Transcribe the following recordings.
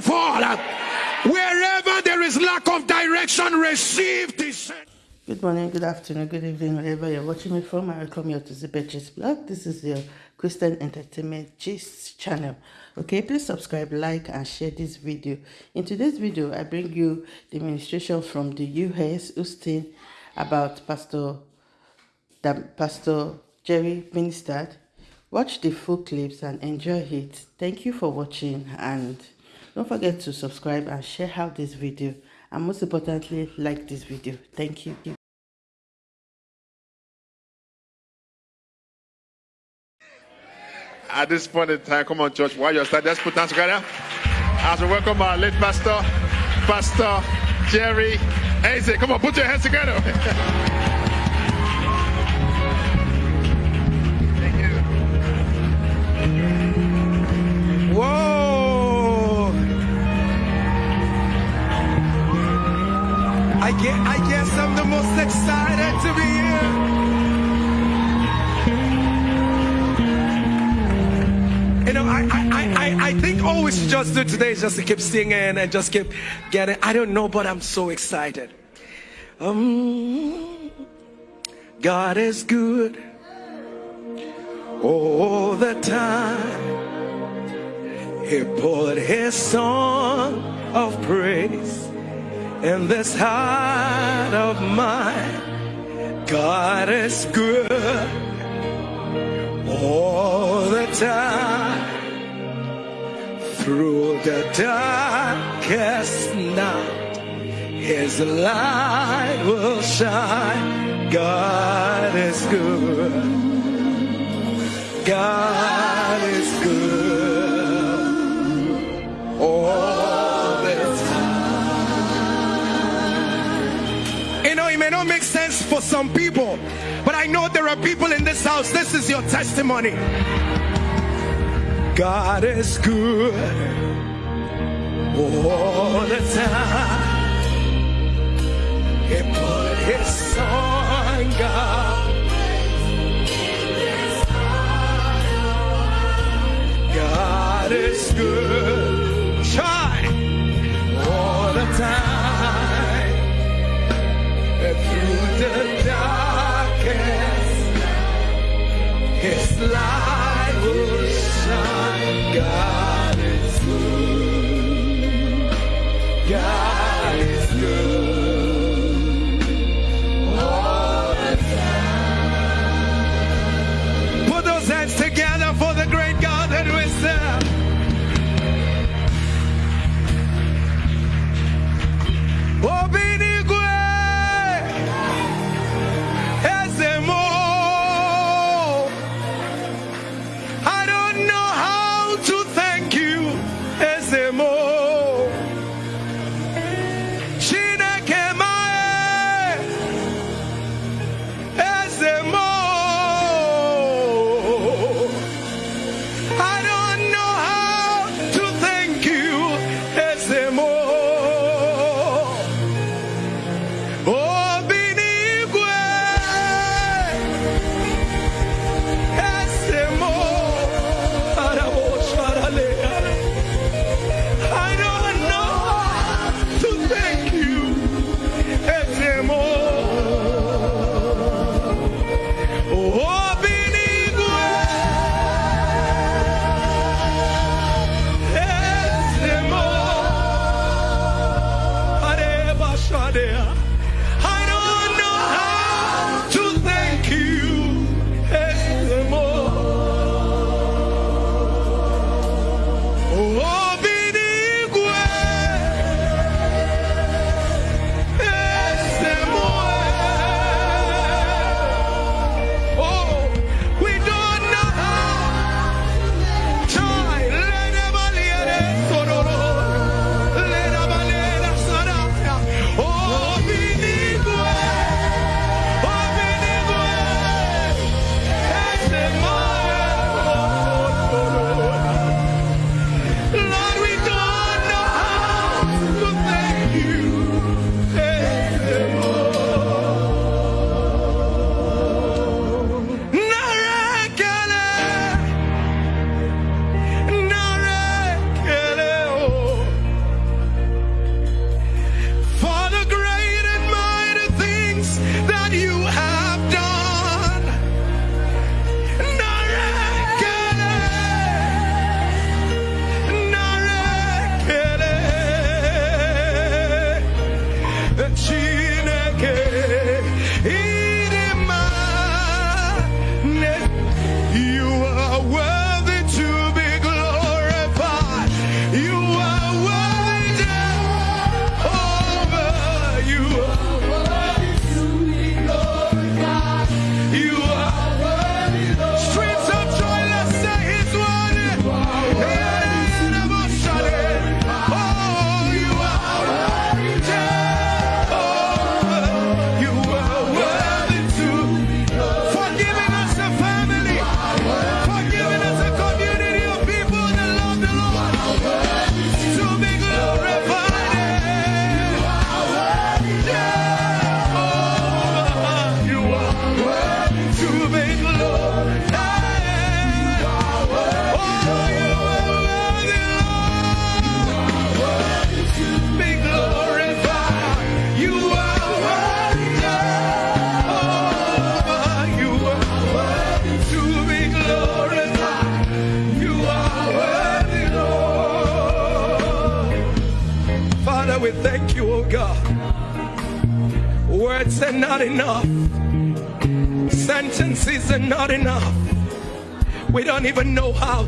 fall. Wherever there is lack of direction, receive this. Good morning, good afternoon, good evening, wherever you're watching me from. I welcome you to the Betches blog. This is your Christian Entertainment Gist channel. Okay, please subscribe, like, and share this video. In today's video, I bring you the administration from the U.S. Houston about Pastor, Pastor Jerry ministered. Watch the full clips and enjoy it. Thank you for watching and don't forget to subscribe and share out this video and most importantly like this video. Thank you. At this point in time come on church while you're starting let's put hands together. As we welcome our late pastor pastor jerry Eze. come on put your hands together I guess, I guess I'm the most excited to be here. You know, I, I, I, I think all we should just do today is just to keep singing and just keep getting. I don't know, but I'm so excited. Um, God is good all the time. He put his song of praise in this heart of mine. God is good all the time. Through the darkest night, His light will shine. God is good. God some people, but I know there are people in this house. This is your testimony. God is good all the time. He put his son, God. God is good. Try all the time. And through the His light will shine. God is. God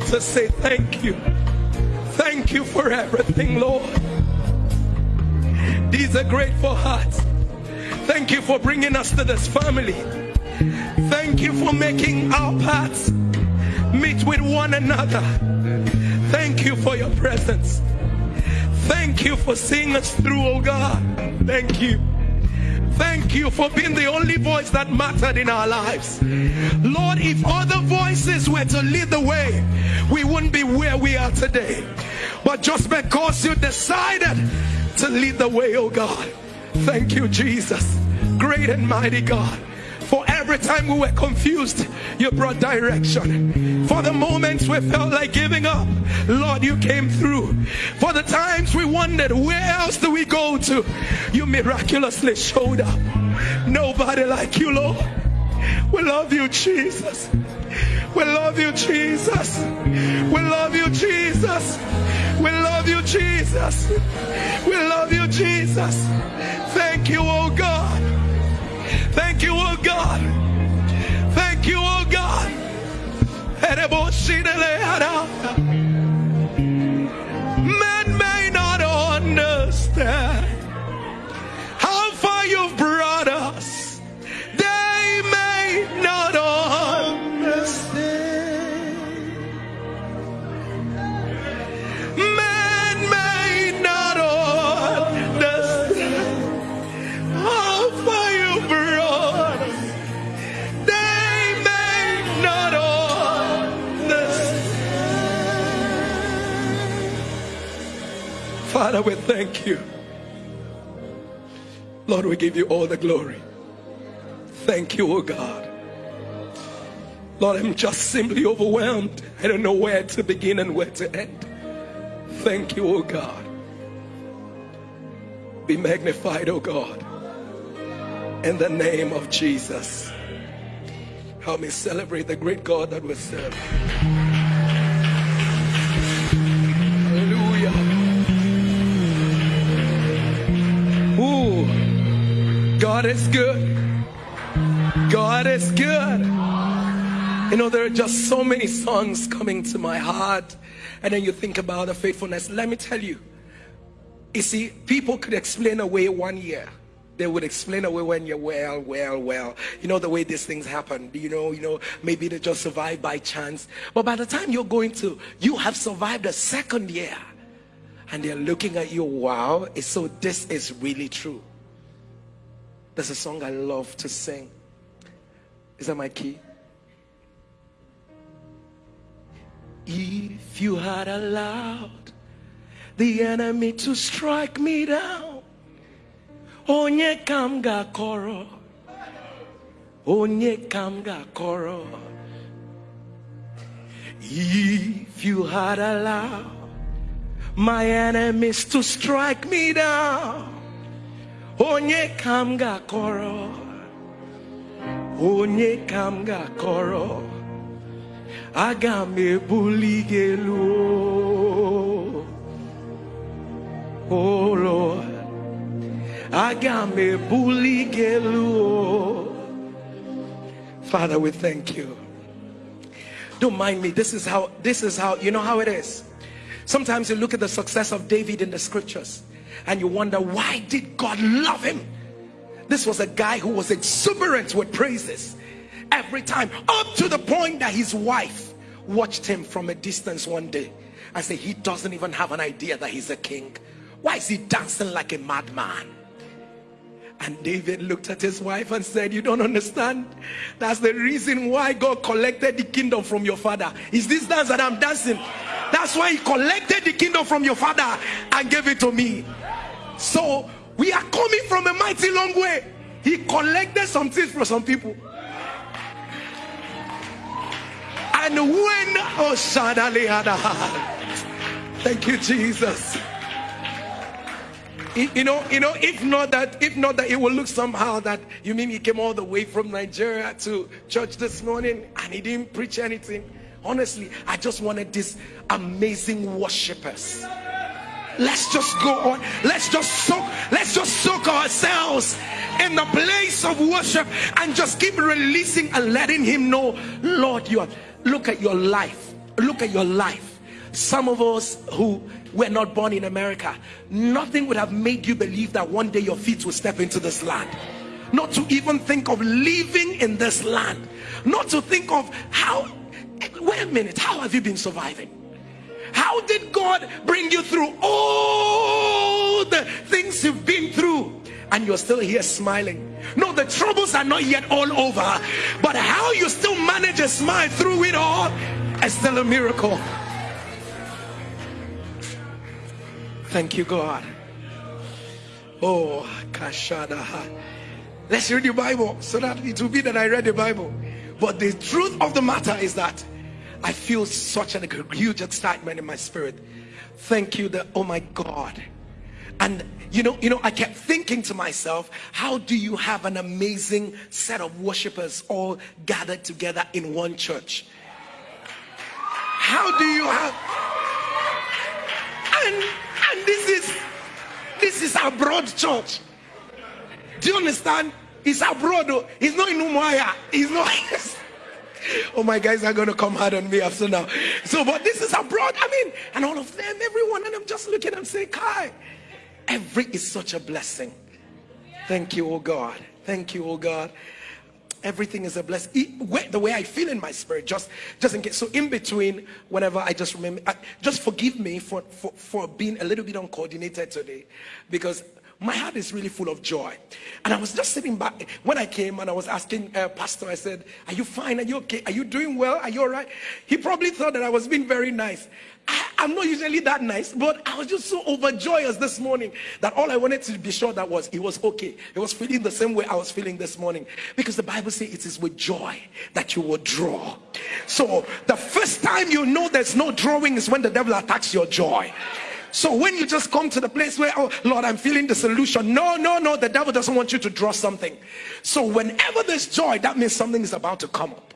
to say thank you. Thank you for everything, Lord. These are grateful hearts. Thank you for bringing us to this family. Thank you for making our paths meet with one another. Thank you for your presence. Thank you for seeing us through, oh God. Thank you. Thank you for being the only voice that mattered in our lives. Lord, if other voices were to lead the way, we wouldn't be where we are today. But just because you decided to lead the way, oh God, thank you, Jesus. Great and mighty God. For every time we were confused, you brought direction. For the moments we felt like giving up, Lord, you came through. For the times we wondered, where else do we go to? You miraculously showed up. Nobody like you, Lord. We love you, Jesus. We love you, Jesus. We love you, Jesus. We love you, Jesus. We love you, Jesus. Thank you, oh God. Thank you, oh God. Thank you, oh God. Father, we thank you. Lord, we give you all the glory. Thank you, oh God. Lord, I'm just simply overwhelmed. I don't know where to begin and where to end. Thank you, oh God. Be magnified, oh God. In the name of Jesus. Help me celebrate the great God that we serve. God is good. God is good. You know, there are just so many songs coming to my heart. And then you think about the faithfulness. Let me tell you. You see, people could explain away one year. They would explain away when you're well, well, well. You know the way these things happen. You know, you know, maybe they just survive by chance. But by the time you're going to, you have survived a second year. And they're looking at you, wow. So this is really true. There's a song I love to sing. Is that my key? If you had allowed the enemy to strike me down, onye kam gakoro, onye kam gakoro. If you had allowed my enemies to strike me down, onye kam gakoro, onye kam gakoro. aga m Lord aga m ebuli gị Father we thank you. Don't mind me. This is how this is how you know how it is. Sometimes you look at the success of David in the scriptures and you wonder why did God love him? This was a guy who was exuberant with praises. Every time up to the point that his wife watched him from a distance one day and said he doesn't even have an idea that he's a king. Why is he dancing like a madman? And David looked at his wife and said you don't understand. That's the reason why God collected the kingdom from your father. Is this dance that I'm dancing that's why he collected the kingdom from your father and gave it to me. So we are coming from a mighty long way. He collected some things from some people. And when thank you Jesus. You know, you know, if not that, if not that, it will look somehow that you mean he came all the way from Nigeria to church this morning and he didn't preach anything. Honestly, I just wanted these amazing worshippers. Let's just go on. Let's just soak. Let's just soak ourselves in the place of worship and just keep releasing and letting Him know, Lord, you are. Look at your life. Look at your life. Some of us who were not born in America, nothing would have made you believe that one day your feet will step into this land. Not to even think of living in this land. Not to think of how. Wait a minute. How have you been surviving? How did God bring you through all the things you've been through? And you're still here smiling. No, the troubles are not yet all over. But how you still manage a smile through it all is still a miracle. Thank you, God. Oh, Kashada. Let's read the Bible so that it will be that I read the Bible. But the truth of the matter is that I feel such a huge excitement in my spirit. Thank you, that oh my God. And you know, you know, I kept thinking to myself, how do you have an amazing set of worshipers all gathered together in one church? How do you have and and this is this is our broad church. Do you understand? It's abroad. Oh. He's not in Umuahia. He's not. oh my guys are going to come hard on me after now so but this is abroad i mean and all of them everyone and i'm just looking and saying kai every is such a blessing thank you oh god thank you oh god everything is a blessing the way i feel in my spirit just just in case so in between whenever i just remember just forgive me for, for for being a little bit uncoordinated today because my heart is really full of joy. And I was just sitting back when I came and I was asking uh, Pastor, I said, Are you fine? Are you okay? Are you doing well? Are you all right? He probably thought that I was being very nice. I, am not usually that nice, but I was just so overjoyous this morning that all I wanted to be sure that was he was okay. He was feeling the same way I was feeling this morning. Because the Bible says it is with joy that you will draw. So the first time you know there's no drawing is when the devil attacks your joy. So when you just come to the place where, oh Lord, I'm feeling the solution. No, no, no, the devil doesn't want you to draw something. So whenever there's joy, that means something is about to come up.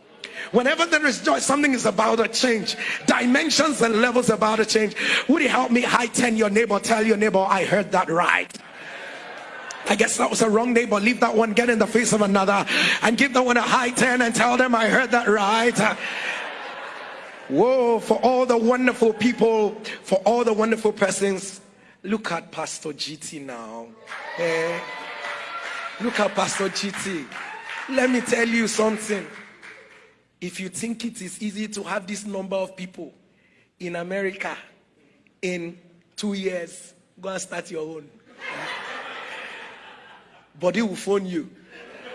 Whenever there is joy, something is about to change. Dimensions and levels about to change. Would you help me high ten your neighbor? Tell your neighbor, I heard that right. I guess that was a wrong neighbor. Leave that one, get in the face of another, and give that one a high ten and tell them I heard that right. Whoa, for all the wonderful people, for all the wonderful persons. Look at Pastor GT now. Eh? Look at Pastor GT. Let me tell you something. If you think it is easy to have this number of people in America in two years, go and start your own. Body will phone you.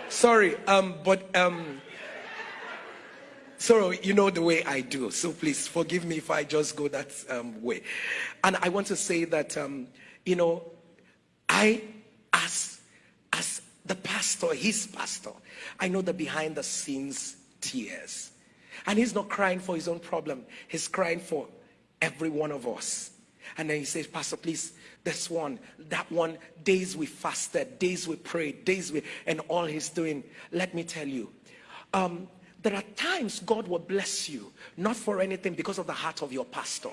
Sorry, um, but um, so you know the way I do. So please forgive me if I just go that um, way. And I want to say that um, you know, I as as the pastor, his pastor, I know the behind the scenes tears. And he's not crying for his own problem. He's crying for every one of us. And then he says, Pastor, please, this one, that one, days we fasted, days we prayed, days we, and all he's doing. Let me tell you, um, there are times God will bless you, not for anything, because of the heart of your pastor.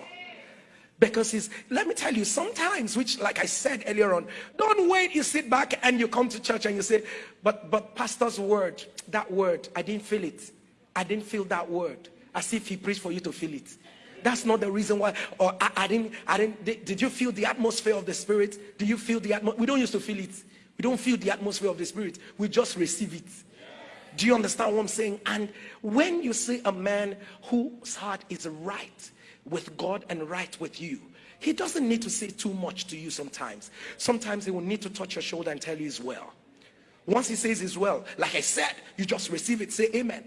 Because he's, let me tell you, sometimes, which like I said earlier on, don't wait, you sit back and you come to church and you say, but but pastor's word, that word, I didn't feel it. I didn't feel that word. As if he preached for you to feel it. That's not the reason why, or I, I didn't, I didn't, did, did, you feel the atmosphere of the spirit? Do you feel the atmosphere? We don't used to feel it. We don't feel the atmosphere of the spirit. We just receive it. Do you understand what I'm saying? And when you see a man whose heart is right with God and right with you, he doesn't need to say too much to you sometimes. Sometimes he will need to touch your shoulder and tell you he's well. Once he says he's well, like I said, you just receive it, say amen.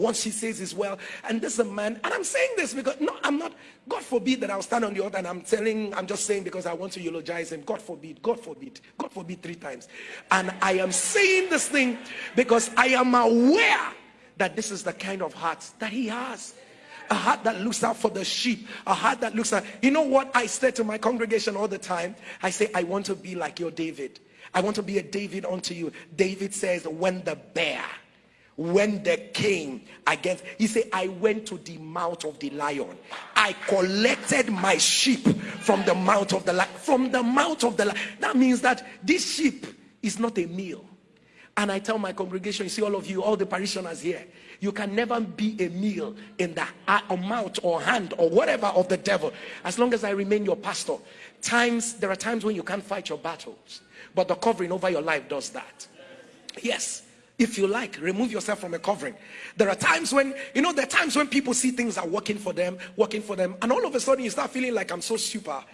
Once he says as well, and this is a man, and I'm saying this because no, I'm not, God forbid that I'll stand on the altar and I'm telling, I'm just saying because I want to eulogize him. God forbid, God forbid, God forbid three times. And I am saying this thing because I am aware that this is the kind of heart that he has. a heart that looks out for the sheep, a heart that looks out. You know what I say to my congregation all the time? I say, I want to be like your David. I want to be a David unto you. David says, when the bear, when they came against, he said, I went to the mouth of the lion. I collected my sheep from the mouth of the lion. From the mouth of the lion. That means that this sheep is not a meal. And I tell my congregation, you see all of you, all the parishioners here, you can never be a meal in the mouth or hand or whatever of the devil. As long as I remain your pastor. Times, there are times when you can't fight your battles. But the covering over your life does that. Yes. If you like, remove yourself from a covering. There are times when, you know, there are times when people see things are working for them, working for them, and all of a sudden you start feeling like I'm so super.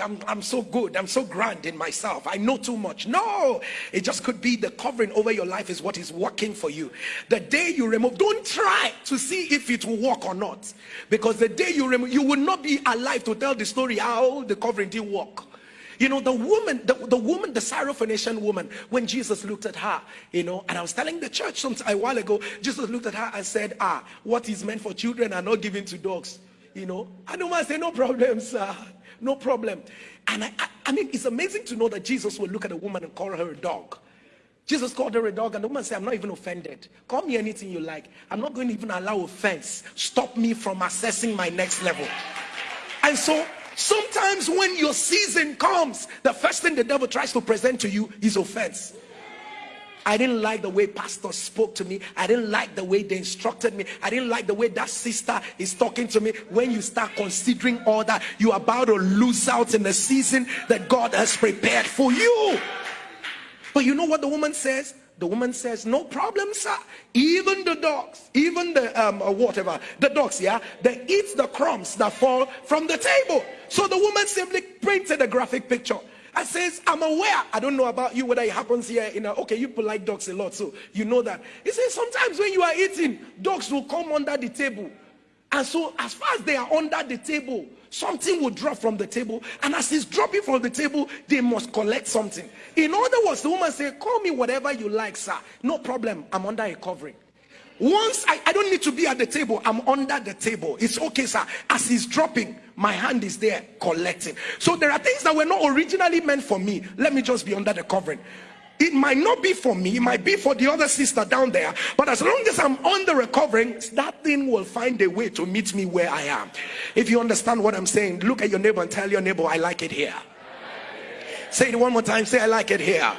I'm, I'm so good. I'm so grand in myself. I know too much. No, it just could be the covering over your life is what is working for you. The day you remove, don't try to see if it will work or not. Because the day you remove, you will not be alive to tell the story how the covering did work. You know, the woman, the, the woman, the Syrophoenician woman, when Jesus looked at her, you know, and I was telling the church some a while ago, Jesus looked at her and said, ah, what is meant for children are not given to dogs. You know, I don't said, no problem, sir. No problem. And I, I, I mean, it's amazing to know that Jesus will look at a woman and call her a dog. Jesus called her a dog, and the woman said, I'm not even offended. Call me anything you like. I'm not going to even allow offense stop me from assessing my next level. And so Sometimes when your season comes, the first thing the devil tries to present to you is offense. I didn't like the way pastor spoke to me. I didn't like the way they instructed me. I didn't like the way that sister is talking to me. When you start considering all that, you're about to lose out in the season that God has prepared for you. But you know what the woman says? The woman says, No problem, sir. Even the dogs, even the um, uh, whatever, the dogs, yeah, they eat the crumbs that fall from the table. So the woman simply printed a graphic picture. I says, I'm aware. I don't know about you whether it happens here. In know, okay, you like dogs a lot, so you know that. He says sometimes when you are eating, dogs will come under the table. And so as far as they are under the table, something will drop from the table and as it's dropping from the table they must collect something. In other words the woman said call me whatever you like sir. No problem. I'm under a covering. Once I, I don't need to be at the table. I'm under the table. It's okay sir. As he's dropping my hand is there collecting. So there are things that were not originally meant for me. Let me just be under the covering it might not be for me, it might be for the other sister down there, but as long as I'm on the recovering, that thing will find a way to meet me where I am. If you understand what I'm saying, look at your neighbor and tell your neighbor, I like it here. Say it one more time, say, I like it here.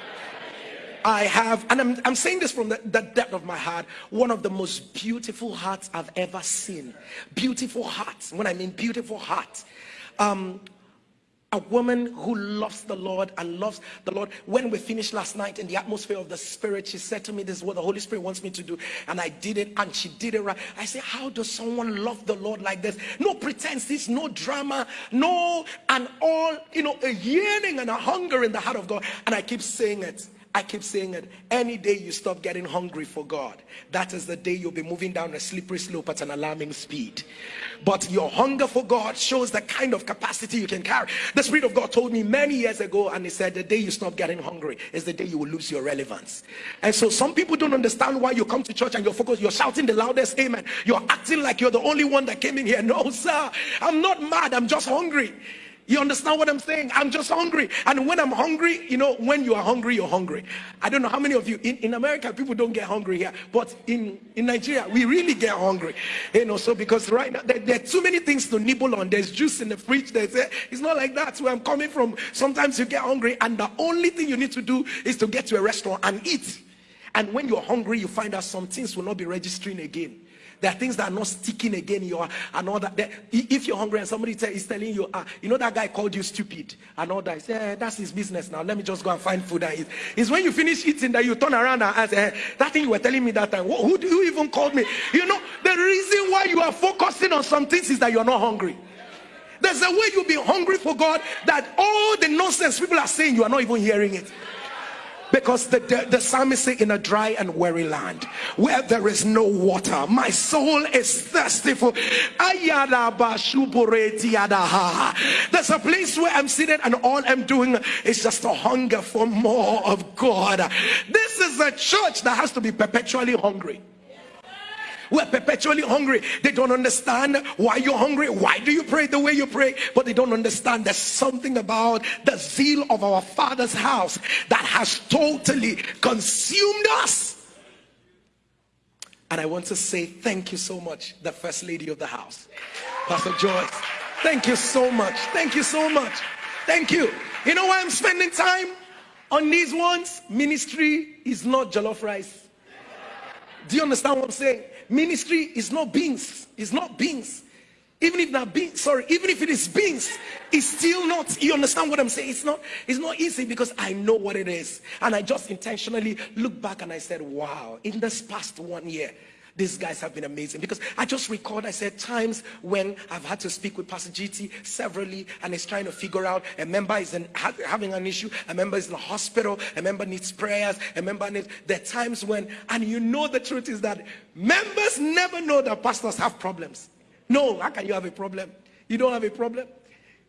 I have, and I'm, I'm saying this from the, the, depth of my heart, one of the most beautiful hearts I've ever seen. Beautiful hearts. When I mean beautiful hearts, um, a woman who loves the Lord and loves the Lord. When we finished last night in the atmosphere of the Spirit, she said to me, This is what the Holy Spirit wants me to do. And I did it, and she did it right. I said, How does someone love the Lord like this? No pretenses, no drama, no, and all, you know, a yearning and a hunger in the heart of God. And I keep saying it. I keep saying it. Any day you stop getting hungry for God, that is the day you'll be moving down a slippery slope at an alarming speed. But your hunger for God shows the kind of capacity you can carry. The Spirit of God told me many years ago, and He said, The day you stop getting hungry is the day you will lose your relevance. And so some people don't understand why you come to church and you're focused, you're shouting the loudest amen. You're acting like you're the only one that came in here. No, sir, I'm not mad, I'm just hungry. You understand what I'm saying? I'm just hungry. And when I'm hungry, you know, when you are hungry, you're hungry. I don't know how many of you in, in America, people don't get hungry here, but in, in Nigeria, we really get hungry. You know, so because right now there, there are too many things to nibble on. There's juice in the fridge. There's a, it's not like that. Where I'm coming from, sometimes you get hungry, and the only thing you need to do is to get to a restaurant and eat. And when you're hungry, you find out some things will not be registering again. There are things that are not sticking again in your and all that. If you're hungry and somebody tell, is telling you, ah, you know that guy called you stupid and all that, say, eh, that's his business now. Let me just go and find food and eat. It's when you finish eating that you turn around and ask, eh, that thing you were telling me that time. Who you even called me? You know, the reason why you are focusing on some things is that you're not hungry. There's a way you'll be hungry for God that all the nonsense people are saying, you are not even hearing it. Because the, the, the psalmist say in a dry and weary land where there is no water, my soul is thirsty for. There's a place where I'm sitting and all I'm doing is just a hunger for more of God. This is a church that has to be perpetually hungry. We're perpetually hungry. They don't understand why you're hungry. Why do you pray the way you pray? But they don't understand there's something about the zeal of our Father's house that has totally consumed us. And I want to say thank you so much, the First Lady of the house, Pastor Joyce. Thank you so much. Thank you so much. Thank you. You know why I'm spending time on these ones? Ministry is not jollof rice. Do you understand what I'm saying? Ministry is not beans. It's not beans. Even if that beans, sorry, even if it is beans, it's still not. You understand what I'm saying? It's not. It's not easy because I know what it is, and I just intentionally look back and I said, "Wow!" In this past one year, these guys have been amazing because I just record, I said times when I've had to speak with Pastor GT severally and he's trying to figure out a member is in, having an issue, a member is in the hospital, a member needs prayers, a member needs, are times when, and you know the truth is that members never know that pastors have problems. No, how can you have a problem? You don't have a problem.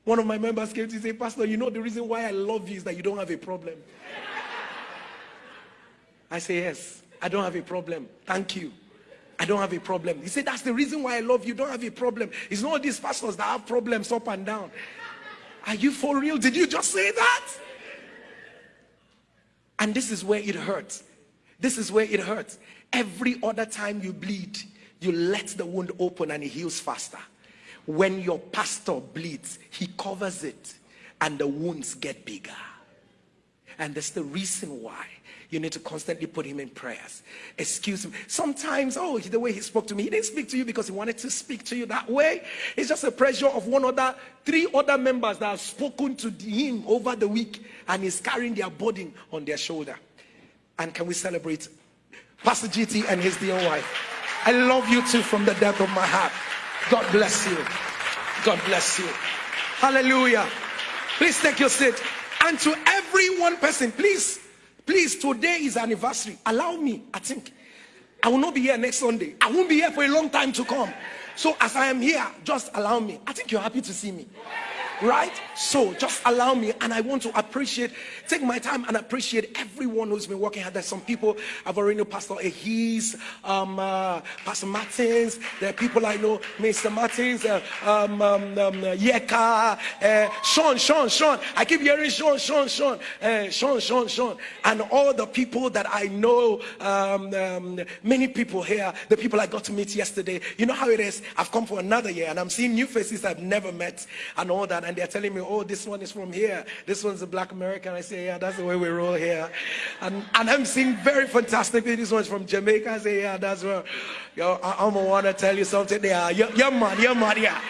One of my members came to say, Pastor, you know the reason why I love you is that you don't have a problem. I say, Yes, I don't have a problem. Thank you. I don't have a problem. He said, That's the reason why I love you. Don't have a problem. It's not these pastors that have problems up and down. Are you for real? Did you just say that? And this is where it hurts. This is where it hurts. Every other time you bleed, you let the wound open and it heals faster. When your pastor bleeds, he covers it and the wounds get bigger. And that's the reason why you need to constantly put him in prayers. Excuse me. Sometimes, oh, the way he spoke to me, he didn't speak to you because he wanted to speak to you that way. It's just a pressure of one other, three other members that have spoken to him over the week and he's carrying their burden on their shoulder. And can we celebrate Pastor GT and his dear wife? I love you too from the depth of my heart. God bless you. God bless you. Hallelujah. Please take your seat. And to every one person, please Please, today is anniversary. Allow me, I think. I will not be here next Sunday. I won't be here for a long time to come. So as I am here, just allow me. I think you're happy to see me right? So just allow me and i want to appreciate take my time and appreciate everyone who's been working hard. There's some people i've already know pastor Ahis, um uh, pastor martins. There are people i know mr martins uh, um, um, um yeka uh, sean sean sean. I keep hearing sean sean sean uh, sean sean sean. And all the people that i know um, um, many people here the people i got to meet yesterday. You know how it is? I've come for another year and i'm seeing new faces i've never met and all that and they're telling me, oh, this one is from here. This one's a black American. I say, yeah, that's the way we roll here. And, and I'm seeing very fantastic. This one's from Jamaica. I say, yeah, that's where, yo, I, am going to want to tell you something there. Yeah, yeah, man, yeah, man, yeah.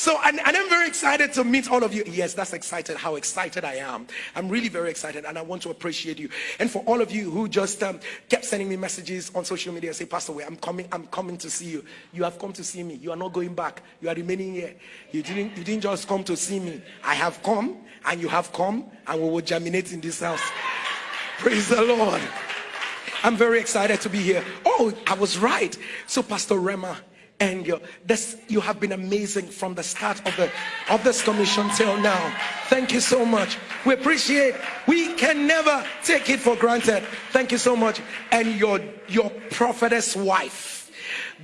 So, and, and, I'm very excited to meet all of you. Yes, that's excited, how excited I am. I'm really very excited and I want to appreciate you. And for all of you who just um, kept sending me messages on social media, say, Pastor, I'm coming, I'm coming to see you. You have come to see me. You are not going back. You are remaining here. You didn't, you didn't just come to see me. I have come and you have come and we will germinate in this house. Praise the Lord. I'm very excited to be here. Oh, I was right. So Pastor Rema and you this you have been amazing from the start of the of this commission till now. Thank you so much. We appreciate we can never take it for granted. Thank you so much. And your your prophetess wife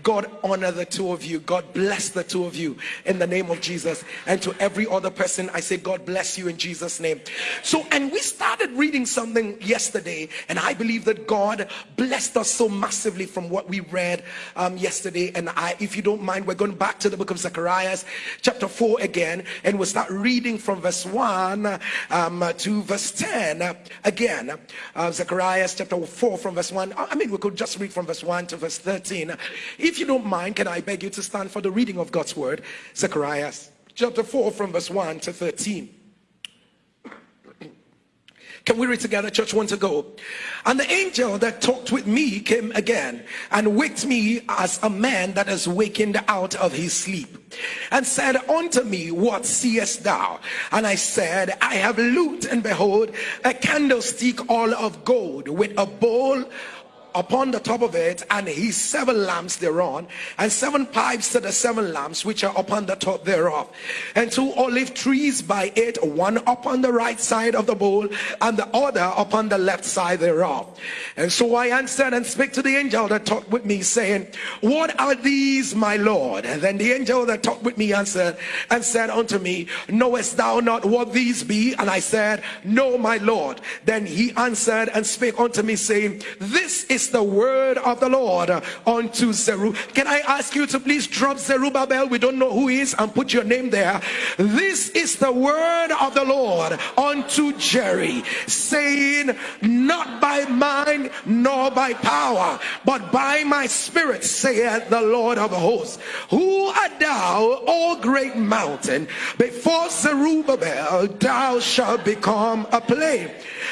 God honor the two of you. God bless the two of you in the name of Jesus. And to every other person, I say, God bless you in Jesus' name. So, and we started reading something yesterday, and I believe that God blessed us so massively from what we read um, yesterday. And I, if you don't mind, we're going back to the book of Zechariah, chapter 4 again, and we'll start reading from verse 1 um, to verse 10 uh, again. Uh, Zacharias chapter 4 from verse 1. I mean, we could just read from verse 1 to verse 13. If you don't mind, can I beg you to stand for the reading of God's word? Zechariah chapter 4 from verse 1 to 13. Can we read together, church? One to go. And the angel that talked with me came again and waked me as a man that is wakened out of his sleep and said unto me, What seest thou? And I said, I have looked, and behold, a candlestick all of gold with a bowl upon the top of it, and his seven lamps thereon, and seven pipes to the seven lamps which are upon the top thereof, and two olive trees by it, one upon the right side of the bowl, and the other upon the left side thereof. And so I answered and spake to the angel that talked with me, saying, What are these, my Lord? And then the angel that talked with me answered and said unto me, Knowest thou not what these be? And I said, No, my Lord. Then he answered and spake unto me, saying, This is the word of the Lord unto Zerubbabel. Can I ask you to please drop Zerubbabel? We don't know who he is and put your name there. This is the word of the Lord unto Jerry, saying, Not by mind nor by power, but by my spirit, saith the Lord of hosts. Who art thou, O great mountain? Before Zerubbabel, thou shalt become a plain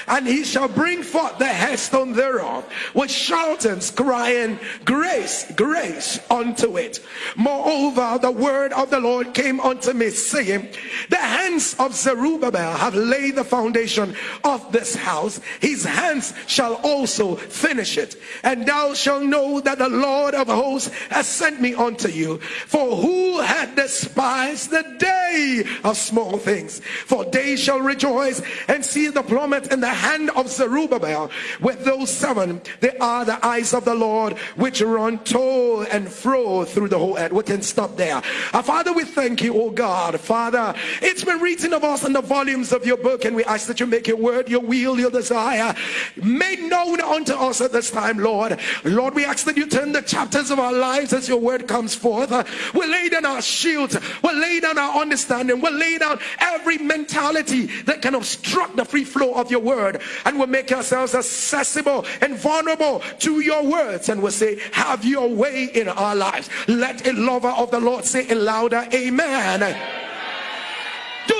and he shall bring forth the headstone thereof with shoutings, crying, Grace, grace unto it. Moreover, the word of the Lord came unto me, saying, The hands of Zerubbabel have laid the foundation of this house, his hands shall also finish it. And thou shalt know that the Lord of hosts has sent me unto you. For who had despised the day of small things? For they shall rejoice and see the plummet in the hand of Zerubbabel with those seven, they are the eyes of the Lord which run to and fro through the whole earth. We can stop there. Our Father, we thank you, oh God. Father, it's been written of us in the volumes of your book, and we ask that you make your word, your will, your desire made known unto us at this time, Lord. Lord, we ask that you turn the chapters of our lives as your word comes forth. Uh, we lay down our shields, we lay down our understanding, we lay down every mentality that can obstruct the free flow of your word and we'll make ourselves accessible and vulnerable to your words and we'll say have your way in our lives. Let a lover of the lord say it louder amen. do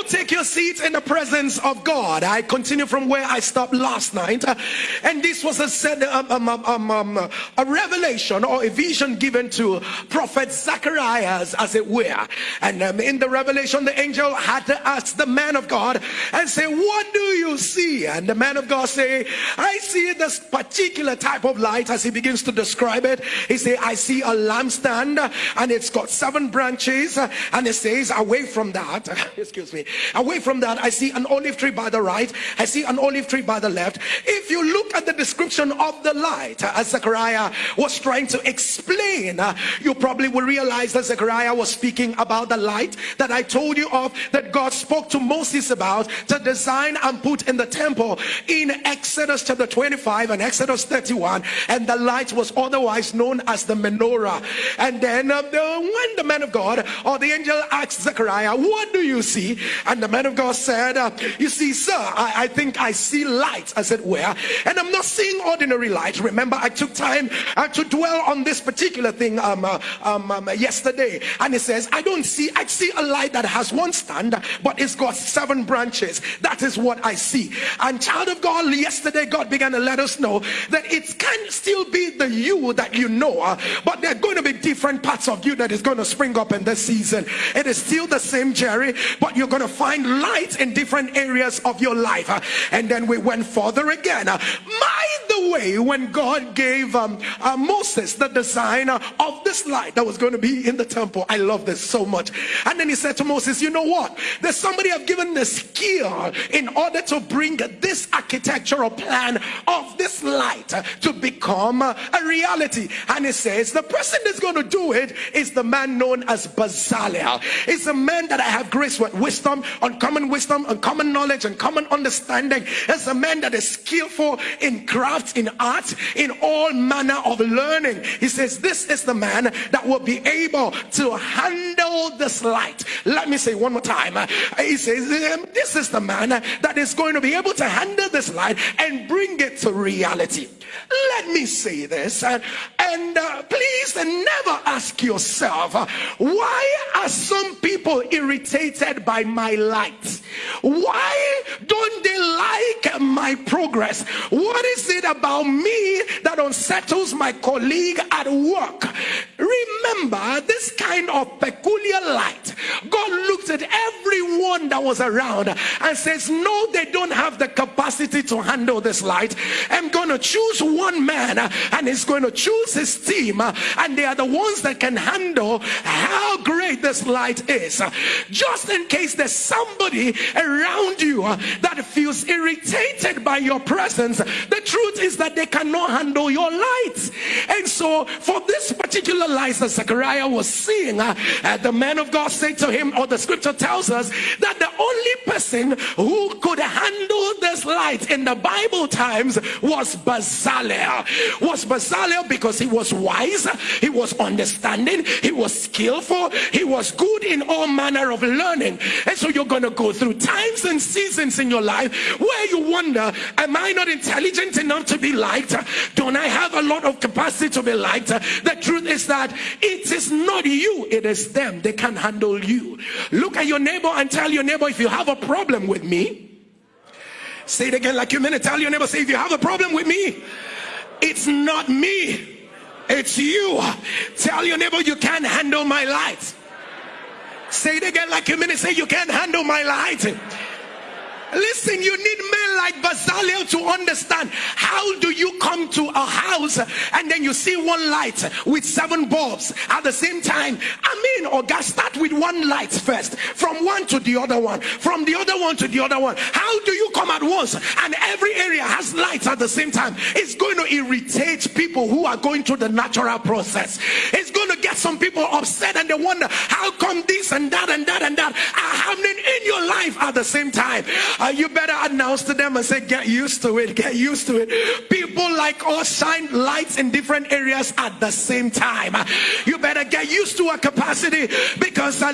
take your seats in the presence of God. I continue from where I stopped last night. And this was a, um, um, um, a revelation or a vision given to Prophet Zacharias, as it were. And in the revelation, the angel had to ask the man of God and say, What do you see? And the man of God say, I see this particular type of light as he begins to describe it. He say, I see a lampstand and it's got seven branches. And it says, away from that, excuse me. Away from that, I see an olive tree by the right. I see an olive tree by the left. If you look at the description of the light, uh, as Zechariah was trying to explain, uh, you probably will realize that Zechariah was speaking about the light that I told you of that God spoke to Moses about to design and put in the temple in Exodus chapter 25 and Exodus 31. And the light was otherwise known as the menorah. And then uh, the, when the man of God or the angel asked Zechariah, What do you see? And the man of God said, uh, You see, sir, I, I, think I see light, as it were. And I'm not seeing ordinary light. Remember, I took time uh, to dwell on this particular thing um, uh, um, um, yesterday. And he says, I don't see, I see a light that has one stand, but it's got seven branches. That is what I see. And child of God, yesterday, God began to let us know that it can still be the you that you know, uh, but there are going to be different parts of you that is going to spring up in this season. It is still the same Jerry, but you're going to find light in different areas of your life. And then we went further again. Mind the way when God gave um, uh, Moses the design of this light that was going to be in the temple. I love this so much. And then he said to Moses, You know what? There's somebody I've given the skill in order to bring this architectural plan of this light to become a reality. And he says, The person that's going to do it is the man known as Bezalel. It's a man that I have grace with wisdom, uncommon wisdom, uncommon knowledge, and common understanding. It's a man that is skillful in crafts, in art, in all manner of learning. He says, This is the man that will be able to handle this light. Let me say one more time. He says, This is the man that is going to be able to handle this light and bring it to reality. Let me say this, and, and uh, please never ask yourself, why are some people irritated by my light? Why don't they like my progress? What is it about me that unsettles my colleague at work? Remember this kind of peculiar light. God looked at everyone that was around and says, No, they don't have the capacity to handle this light. I'm going to choose one man and he's going to choose his team, and they are the ones that can handle how great this light is. Just in case there's somebody around you that feels irritated by your presence, the truth is that they cannot handle your light. And so, for this particular light that Zechariah was seeing, uh, uh, the man of God said to him, or the scripture tells us that the only person who could handle this light in the Bible times was Bezalel. Was Bezalel because he was wise, he was understanding, he was skillful, he was good in all manner of learning. And so you're going to go through times and seasons in your life where you wonder, am I not intelligent enough to be liked? Don't I have a lot of capacity to be liked? The truth is that it is not you, it is them. They can handle you. Look at your neighbor and tell your neighbor if you have a problem with me. Say it again like you mean it. Tell your neighbor, say if you have a problem with me, it's not me, it's you. Tell your neighbor you can't handle my light. Say it again like mean it. Say you can't handle my light. Listen, you need men like Bezalel to understand how do you come to a house and then you see one light with seven bulbs at the same time. I mean, or God start with one light first, from one to the other one, from the other one to the other one. How do you come at once and every area has lights at the same time? It's going to irritate people who are going through the natural process. It's going to get some people upset and they wonder how come this and that and that and that are happening in your life at the same time. Uh, you better announce to them and say, Get used to it, get used to it. People like us shine lights in different areas at the same time. You better get used to a capacity because I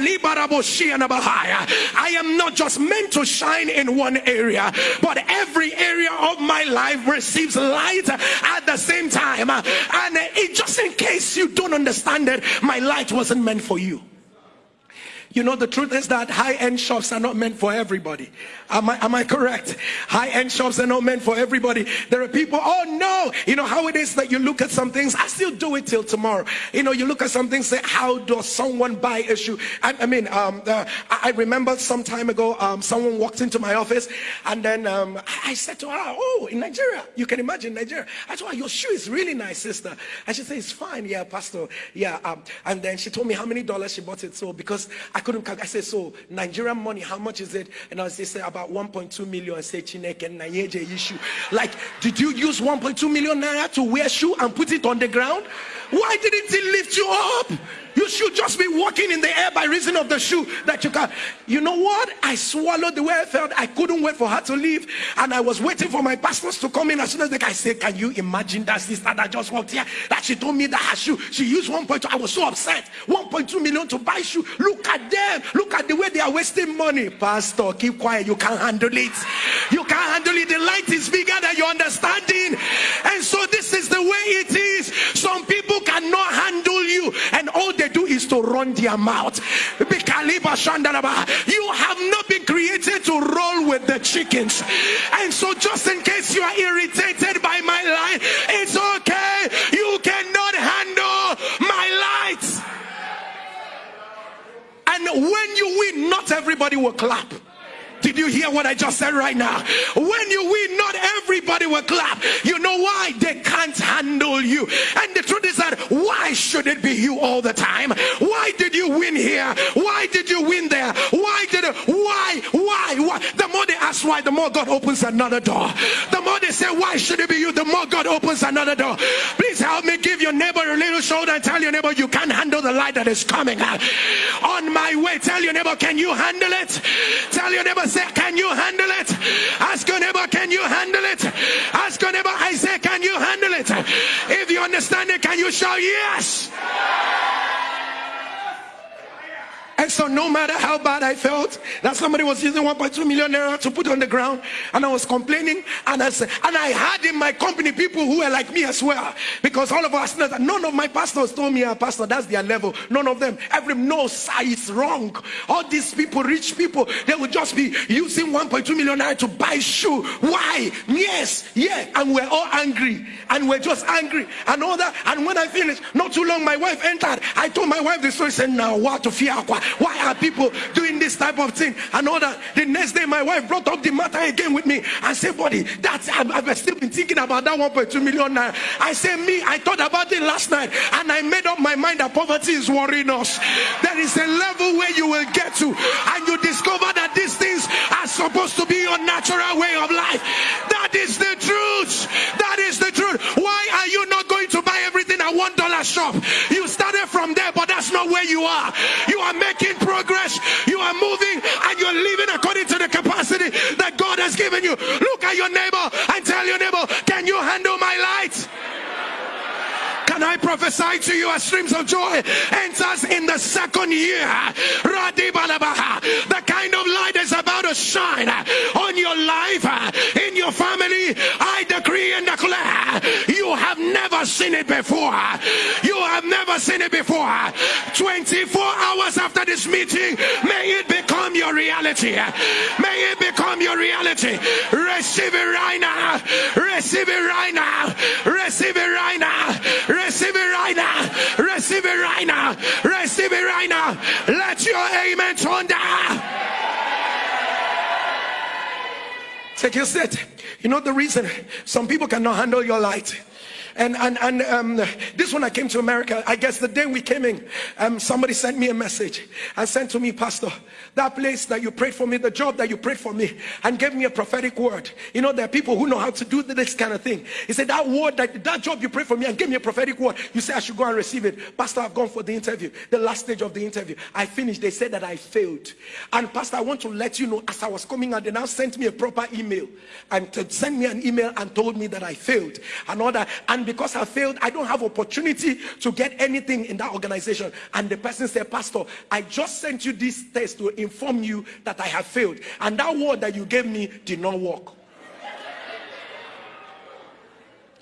am not just meant to shine in one area, but every area of my life receives light at the same time. And it, just in case you don't understand it, my light wasn't meant for you. You know, the truth is that high end shops are not meant for everybody. Am I, am I correct? High end shops are not meant for everybody. There are people, oh no, you know how it is that you look at some things. I still do it till tomorrow. You know, you look at something, say, how does someone buy a shoe? I, I mean, um, uh, I remember some time ago, um, someone walked into my office and then um, I said to her, oh, in Nigeria, you can imagine Nigeria. I told her, your shoe is really nice, sister. And she said, it's fine. Yeah, pastor. Yeah. Um, and then she told me how many dollars she bought it. So because I couldn't calculate. I said, so Nigerian money, how much is it? And I said, about 1.2 million. I said, Chineke and issue. Like, did you use 1.2 million naira to wear shoe and put it on the ground? Why didn't he lift you up? You should just be walking in the air by reason of the shoe that you can. You know what? I swallowed the way I felt. I couldn't wait for her to leave. And I was waiting for my pastors to come in as soon as the guy said, Can you imagine that sister that just walked here? That she told me that her shoe, she used 1.2. I was so upset. 1.2 million to buy shoe. Look at them. Look at the way they are wasting money. Pastor, keep quiet. You can't handle it. You can't handle it. The light is bigger than your understanding. And so this is the way it is. Some people cannot handle you, and all they do is to run their mouth. You have not been created to roll with the chickens. And so, just in case you are irritated by my light, it's okay. You cannot handle my light. And when you win, not everybody will clap. Did you hear what I just said right now? When you win, not everybody will clap. You know why? They can't handle you. And the truth is that why should it be you all the time? Why did you win here? Why did you win there? Why did? Why? Why? Why? The more they ask why, the more God opens another door. The more they say, why should it be you? The more God opens another door. Please help me give your neighbor a little shoulder and tell your neighbor you can't handle the light that is coming. On my way, tell your neighbor, can you handle it? Tell your neighbor, say, Can you handle it? Ask your neighbor, Can you handle it? Ask your neighbor, I say, Can you handle it? If you understand it, can you shout yes? And so no matter how bad I felt that somebody was using 1.2 million naira to put on the ground and I was complaining and I said, and I had in my company people who were like me as well because all of us none of my pastors told me, ah, pastor, that's their level. None of them. Every no, sir, it's wrong. All these people, rich people, they would just be using 1.2 million naira to buy shoe. Why? Yes, yeah. And we're all angry and we're just angry and all that. And when I finished, not too long, my wife entered. I told my wife the story, said, now what to fear? Why are people doing this type of thing? And all that. The next day, my wife brought up the matter again with me and said, buddy, that's, I've, I've still been thinking about that 1.2 million naira. I said, me, I thought about it last night and I made up my mind that poverty is worrying us. There is a level where you will get to and you discover that these things are supposed to be your natural way of life. That is the truth. That is the truth. Why are you not going to buy everything one dollar shop? You started from there, but that's not where you are. You are making progress. You are moving and you're living according to the capacity that God has given you. Look at your neighbor and tell your neighbor, can you handle my light? Can I prophesy to you as streams of joy enters in the second year? The kind of light is about to shine on your life, in your family. I decree and declare you have never seen it before. You have never seen it before. 24 hours after this meeting, may it become your reality. May it become your reality. Receive it right now. Receive it right now. Receive it right now. Receive it right now. Receive it right now. Receive it right now. Let your amen thunder. Take your seat. You know the reason some people cannot handle your light and and and um, this one I came to America. I guess the day we came in, um, somebody sent me a message and sent to me, Pastor, that place that you prayed for me, the job that you prayed for me, and gave me a prophetic word. You know, there are people who know how to do this kind of thing. He said that word, that that job you prayed for me, and gave me a prophetic word. You say I should go and receive it, Pastor. I've gone for the interview, the last stage of the interview. I finished. They said that I failed, and Pastor, I want to let you know. As I was coming out, they now sent me a proper email and to send me an email and told me that I failed and all that. And and because I failed, I don't have opportunity to get anything in that organization. And the person said, Pastor, I just sent you this test to inform you that I have failed. And that word that you gave me did not work.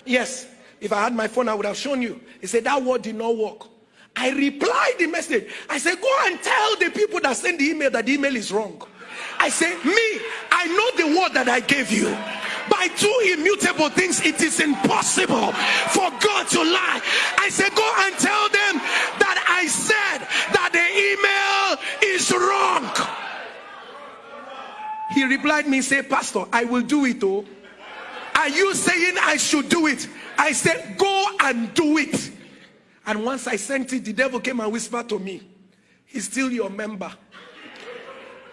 Yes, if I had my phone, I would have shown you. He said, That word did not work. I replied the message. I said, Go and tell the people that send the email that the email is wrong. I say, Me, I know the word that I gave you by two immutable things it is impossible for God to lie. I said, go and tell them that I said that the email is wrong. He replied me, say, Pastor, I will do it. Oh, are you saying I should do it? I said, go and do it. And once I sent it, the devil came and whispered to me, He's still your member.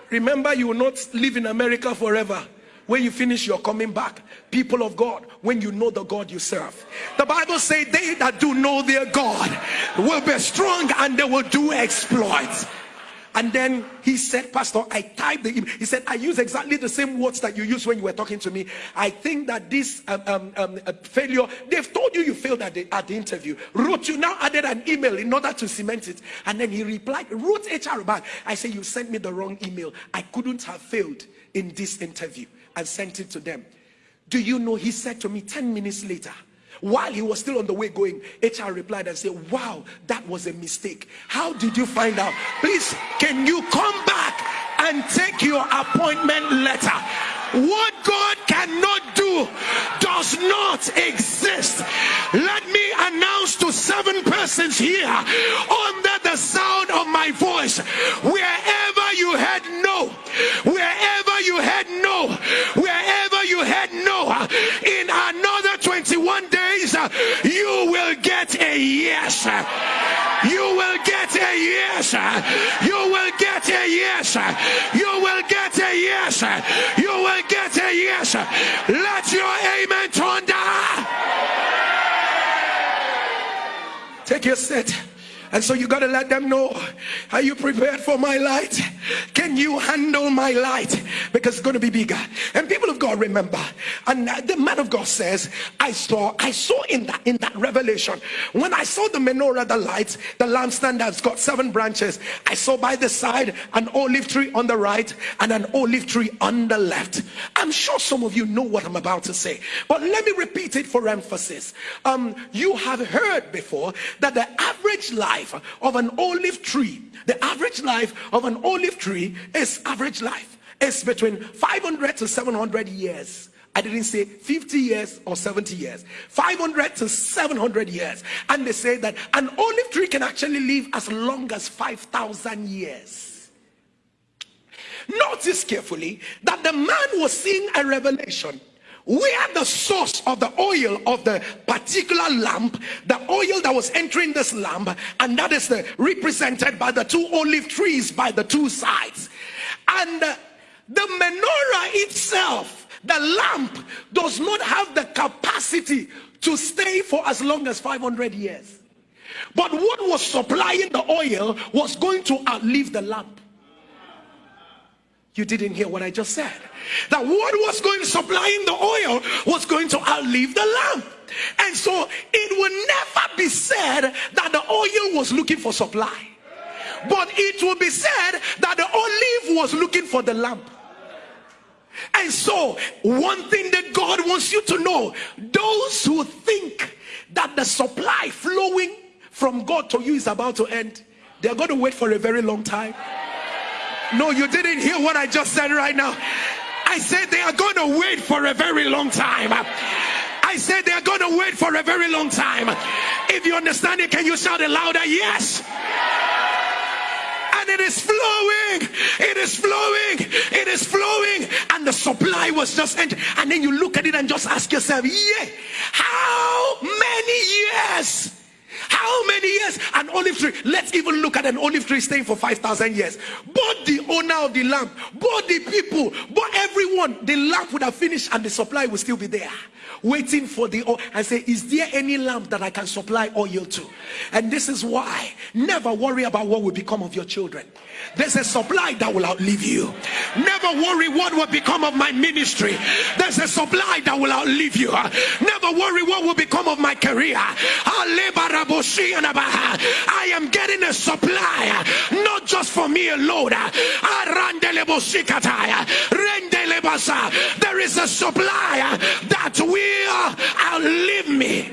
Remember, you will not live in America forever when you finish you're coming back people of god when you know the god you serve the bible says they that do know their god will be strong and they will do exploits and then he said, Pastor, I typed the email. He said, I use exactly the same words that you used when you were talking to me. I think that this um, um, um, uh, failure, they've told you you failed at the, at the interview. Wrote you now added an email in order to cement it. And then he replied, wrote HR back. I said, You sent me the wrong email. I couldn't have failed in this interview and sent it to them. Do you know? He said to me 10 minutes later, while he was still on the way going, HR replied and said, Wow, that was a mistake. How did you find out? Please, can you come back and take your appointment letter? What God cannot do does not exist. Let me announce to seven persons here under the sound of my voice wherever you had no, wherever you had no, wherever you had no, in another 21 days, you will get a yes. You will get a yes. You will get a yes. You will get a yes. You will get a yes. Let your amen thunder. Take your seat. And so you got to let them know, are you prepared for my light? Can you handle my light? because it's going to be bigger. And people of God remember, and the man of God says, I saw, I saw in that in that revelation when I saw the menorah, the lights, the lampstand that's got seven branches. I saw by the side an olive tree on the right and an olive tree on the left. I'm sure some of you know what I'm about to say, but let me repeat it for emphasis. Um, you have heard before that the average life of an olive tree, the average life of an olive tree is average life. It's between 500 to 700 years. I didn't say 50 years or 70 years, 500 to 700 years. And they say that an olive tree can actually live as long as 5,000 years. Notice carefully that the man was seeing a revelation where the source of the oil of the particular lamp, the oil that was entering this lamp, and that is the, represented by the two olive trees by the two sides. And uh, the menorah itself, the lamp, does not have the capacity to stay for as long as 500 years. But what was supplying the oil was going to outlive the lamp. You didn't hear what I just said. That what was going to supply in the oil was going to outlive the lamp. And so it will never be said that the oil was looking for supply. But it will be said that the olive was looking for the lamp. And so, one thing that God wants you to know those who think that the supply flowing from God to you is about to end, they're going to wait for a very long time. No, you didn't hear what I just said right now. I said they are going to wait for a very long time. I said they are going to wait for a very long time. If you understand it, can you shout it louder? Yes. And it is flowing. It is flowing. It is flowing. And the supply was just entering. And then you look at it and just ask yourself, yeah, how many years? How many years? An olive tree. Let's even look at an olive tree staying for 5,000 years. But the owner of the lamp, but the people, but everyone, the lamp would have finished and the supply will still be there waiting for the oil and say is there any lamp that i can supply oil to and this is why never worry about what will become of your children there's a supply that will outlive you never worry what will become of my ministry there's a supply that will outlive you never worry what will become of my career i am getting a supply not just for me alone there is a supply that will outlive me.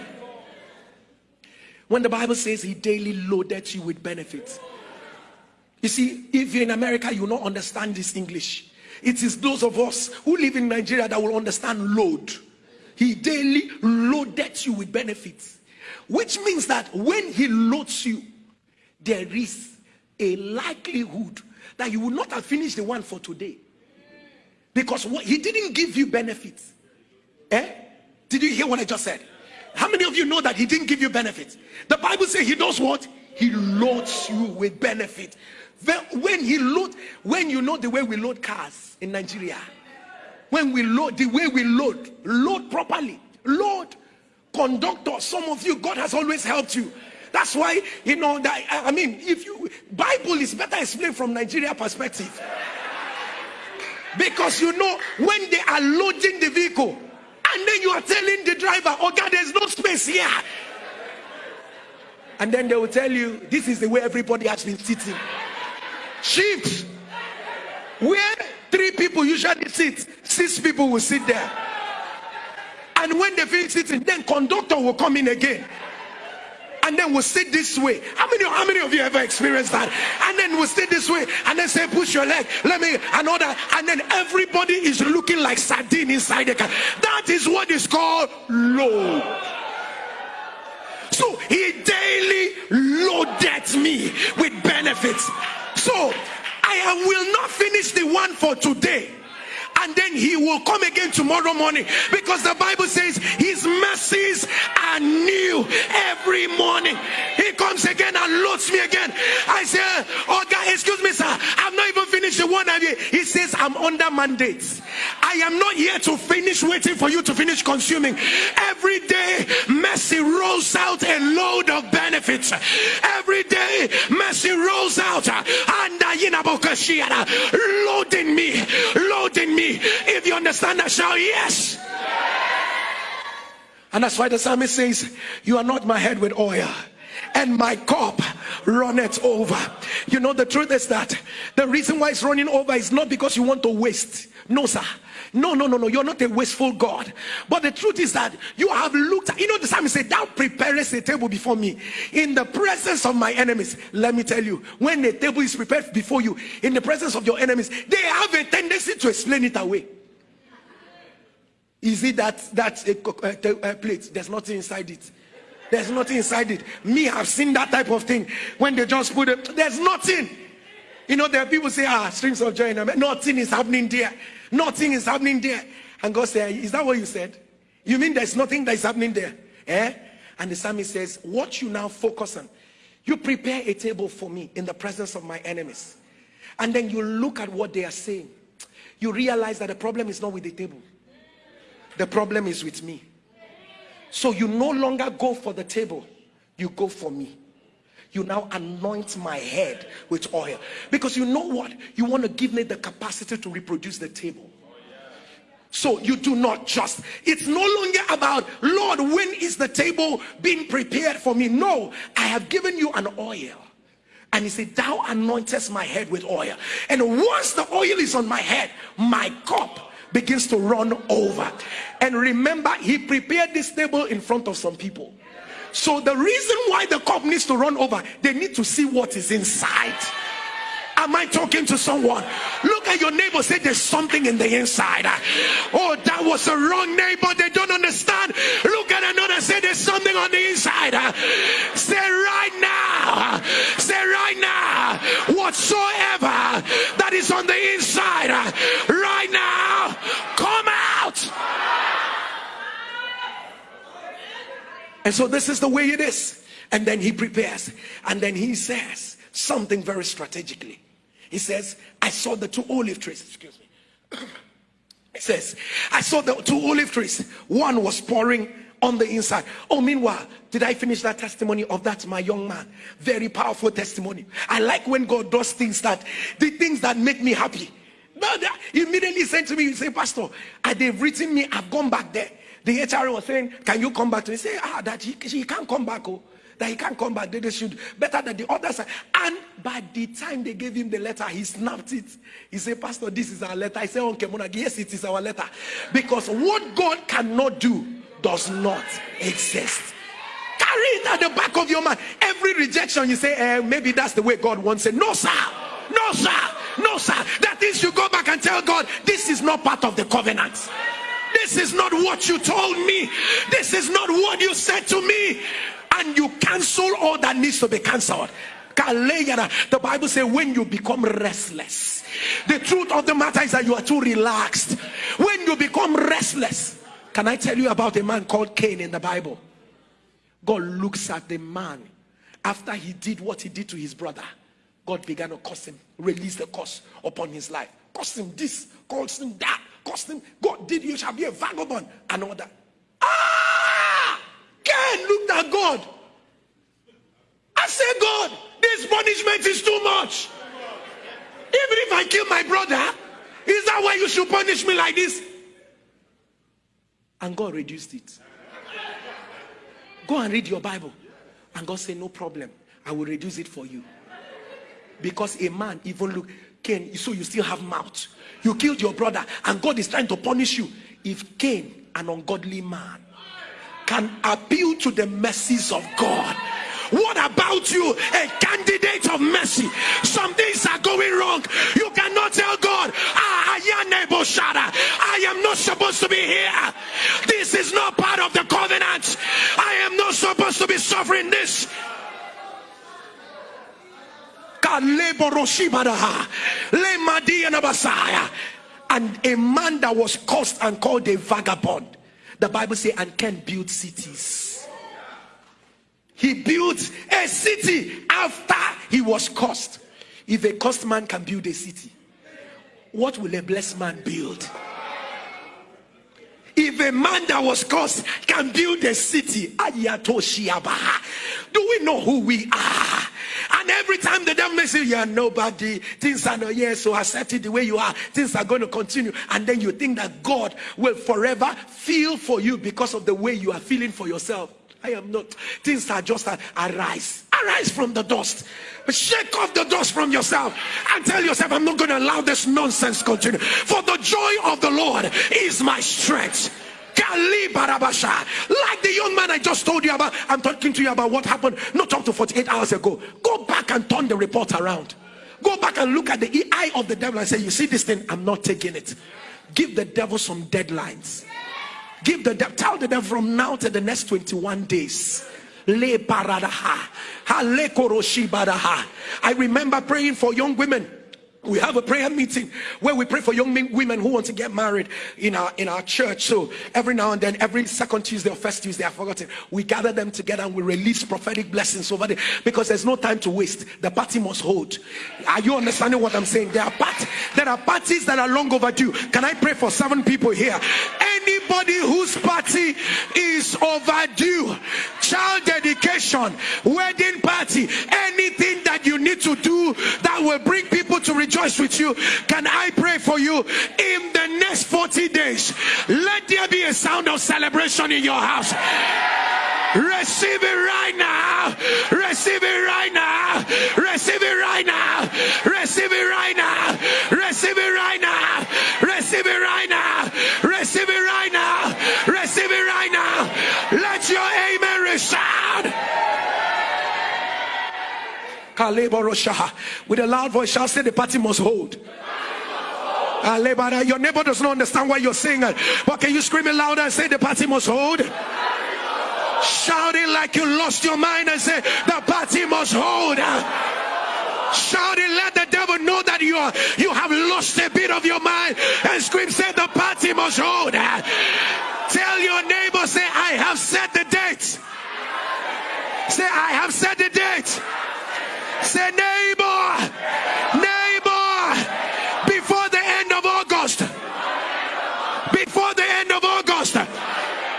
When the Bible says he daily loaded you with benefits. You see, if you're in America, you will not understand this English. It is those of us who live in Nigeria that will understand load. He daily loaded you with benefits, which means that when he loads you, there is a likelihood that you will not have finished the one for today because what, he didn't give you benefits. Eh? Did you hear what I just said? How many of you know that he didn't give you benefits? The Bible says he does what? He loads you with benefit. When he load, when you know the way we load cars in Nigeria, when we load, the way we load, load properly, load, conductor. Some of you, God has always helped you. That's why you know that. I mean, if you Bible is better explained from Nigeria perspective, because you know when they are loading the vehicle, and then you are telling the driver, oh God, there's no space here. And then they will tell you, this is the way everybody has been sitting. Shift. Where three people usually sit, six people will sit there. And when they finish sitting, then conductor will come in again and then we'll sit this way. How many, how many of you ever experienced that? And then we'll sit this way and then say, push your leg. Let me, another. And then everybody is looking like sardine inside the car. That is what is called load. So he daily loaded me with benefits. So I will not finish the one for today and then he will come again tomorrow morning because the bible says his mercies are new every morning. He comes again and loads me again. I say, Oh, God, excuse me, sir. I'm not even finished the one. He says, I'm under mandate. I am not here to finish waiting for you to finish consuming. Every day, mercy rolls out a load of benefits. Every day, mercy rolls out and loading me, loading me. If you understand that, shout yes. And that's why the psalmist says, You are not my head with oil and my cup runneth over. You know, the truth is that the reason why it's running over is not because you want to waste. No, sir. No, no, no, no. You're not a wasteful God. But the truth is that you have looked at, you know, the psalmist said, Thou preparest a table before me in the presence of my enemies. Let me tell you, when a table is prepared before you in the presence of your enemies, they have a tendency to explain it away. Is it that that's a, a, a plate? There's nothing inside it. There's nothing inside it. Me, I've seen that type of thing. When they just put it, there's nothing. You know, there are people say, ah, streams of joy. Nothing is happening there. Nothing is happening there. And God said, Is that what you said? You mean there's nothing that is happening there? Eh? And the psalmist says, What you now focus on, you prepare a table for me in the presence of my enemies. And then you look at what they are saying. You realize that the problem is not with the table, the problem is with me. So you no longer go for the table, you go for me you now anoint my head with oil. Because you know what? You want to give me the capacity to reproduce the table. So you do not just. It's no longer about lord when is the table being prepared for me? No. I have given you an oil. And he said thou anointest my head with oil. And once the oil is on my head my cup begins to run over. And remember he prepared this table in front of some people so the reason why the cup needs to run over, they need to see what is inside. Am I talking to someone? Look at your neighbor, say there's something in the inside. Oh, that was a wrong neighbor. They don't understand. Look at another, say there's something on the inside. Say right now, say right now, whatsoever that is on the inside, right now, come out. And so this is the way it is. And then he prepares. And then he says something very strategically. He says, I saw the two olive trees. Excuse me. He says, I saw the two olive trees. One was pouring on the inside. Oh, meanwhile, did I finish that testimony of that, my young man? Very powerful testimony. I like when God does things that, the things that make me happy. But uh, he immediately said to me, he said, Pastor, they've written me, I've gone back there. The HR was saying, Can you come back to me? Say, Ah, that he, he can't come back. Oh, that he can't come back. They, they should better than the others. And by the time they gave him the letter, he snapped it. He said, Pastor, this is our letter. I said, Okay, Monag, yes, it is our letter. Because what God cannot do does not exist. Carry it at the back of your mind. Every rejection, you say, eh, maybe that's the way God wants it. No, sir. No, sir. No, sir. That is, you go back and tell God, this is not part of the covenant. This is not what you told me. This is not what you said to me. And you cancel all that needs to be cancelled. The Bible says when you become restless, the truth of the matter is that you are too relaxed. When you become restless, can I tell you about a man called Cain in the Bible? God looks at the man after he did what he did to his brother. God began to curse him, release the curse upon his life, curse him this, curse him that, curse him. God did you shall be a vagabond and all that. Ah! Cain looked at God. I said, God, this punishment is too much. Even if I kill my brother, is that why you should punish me like this? And God reduced it. Go and read your Bible. And God said, No problem. I will reduce it for you. Because a man even look, Cain, so you still have mouth. You killed your brother, and God is trying to punish you. If Cain, an ungodly man, can appeal to the mercies of God, what about you, a candidate of mercy? Some things are going wrong. You cannot tell God, ah, I am not supposed to be here. This is not part of the covenant. I am not supposed to be suffering this. And a man that was cursed and called a vagabond. The Bible says, and Cain build cities. He built a city after he was cursed. If a cursed man can build a city, what will a blessed man build? If a man that was cursed can build a city, do we know who we are? And every time the devil makes you, you're nobody, things are not here, so accept it the way you are, things are going to continue. And then you think that God will forever feel for you because of the way you are feeling for yourself. I am not. Things are just a, arise. Arise from the dust. Shake off the dust from yourself and tell yourself, I'm not going to allow this nonsense continue. For the joy of the Lord is my strength. Like the young man I just told you about, I'm talking to you about what happened not up to 48 hours ago. Go back and turn the report around. Go back and look at the eye of the devil and say, You see this thing, I'm not taking it. Give the devil some deadlines. Give the devil, tell the devil from now to the next 21 days. I remember praying for young women we have a prayer meeting where we pray for young women who want to get married in our in our church. So every now and then every second tuesday or first tuesday i forgot it we gather them together and we release prophetic blessings over there. Because there's no time to waste. The party must hold. Are you understanding what i'm saying? There are part, there are parties that are long overdue. Can i pray for seven people here anybody whose party is overdue child dedication wedding party anything that you need to do that will bring people to rejoice with you. Can I pray for you in the next 40 days? Let there be a sound of celebration in your house. Receive it right now. Receive it right now. Receive it right now. Receive it right now. Receive it right now. Receive it right now. With a loud voice, shall say the party must hold. Your neighbor does not understand why you're saying. But can you scream it louder and say the party must hold? Shouting like you lost your mind and say the party must hold. Shouting, let the devil know that you are you have lost a bit of your mind and scream, say the party must hold. Tell your neighbor, say, I have set the date. Say, I have set the date. Say, neighbor, neighbor, before the end of August, before the end of August,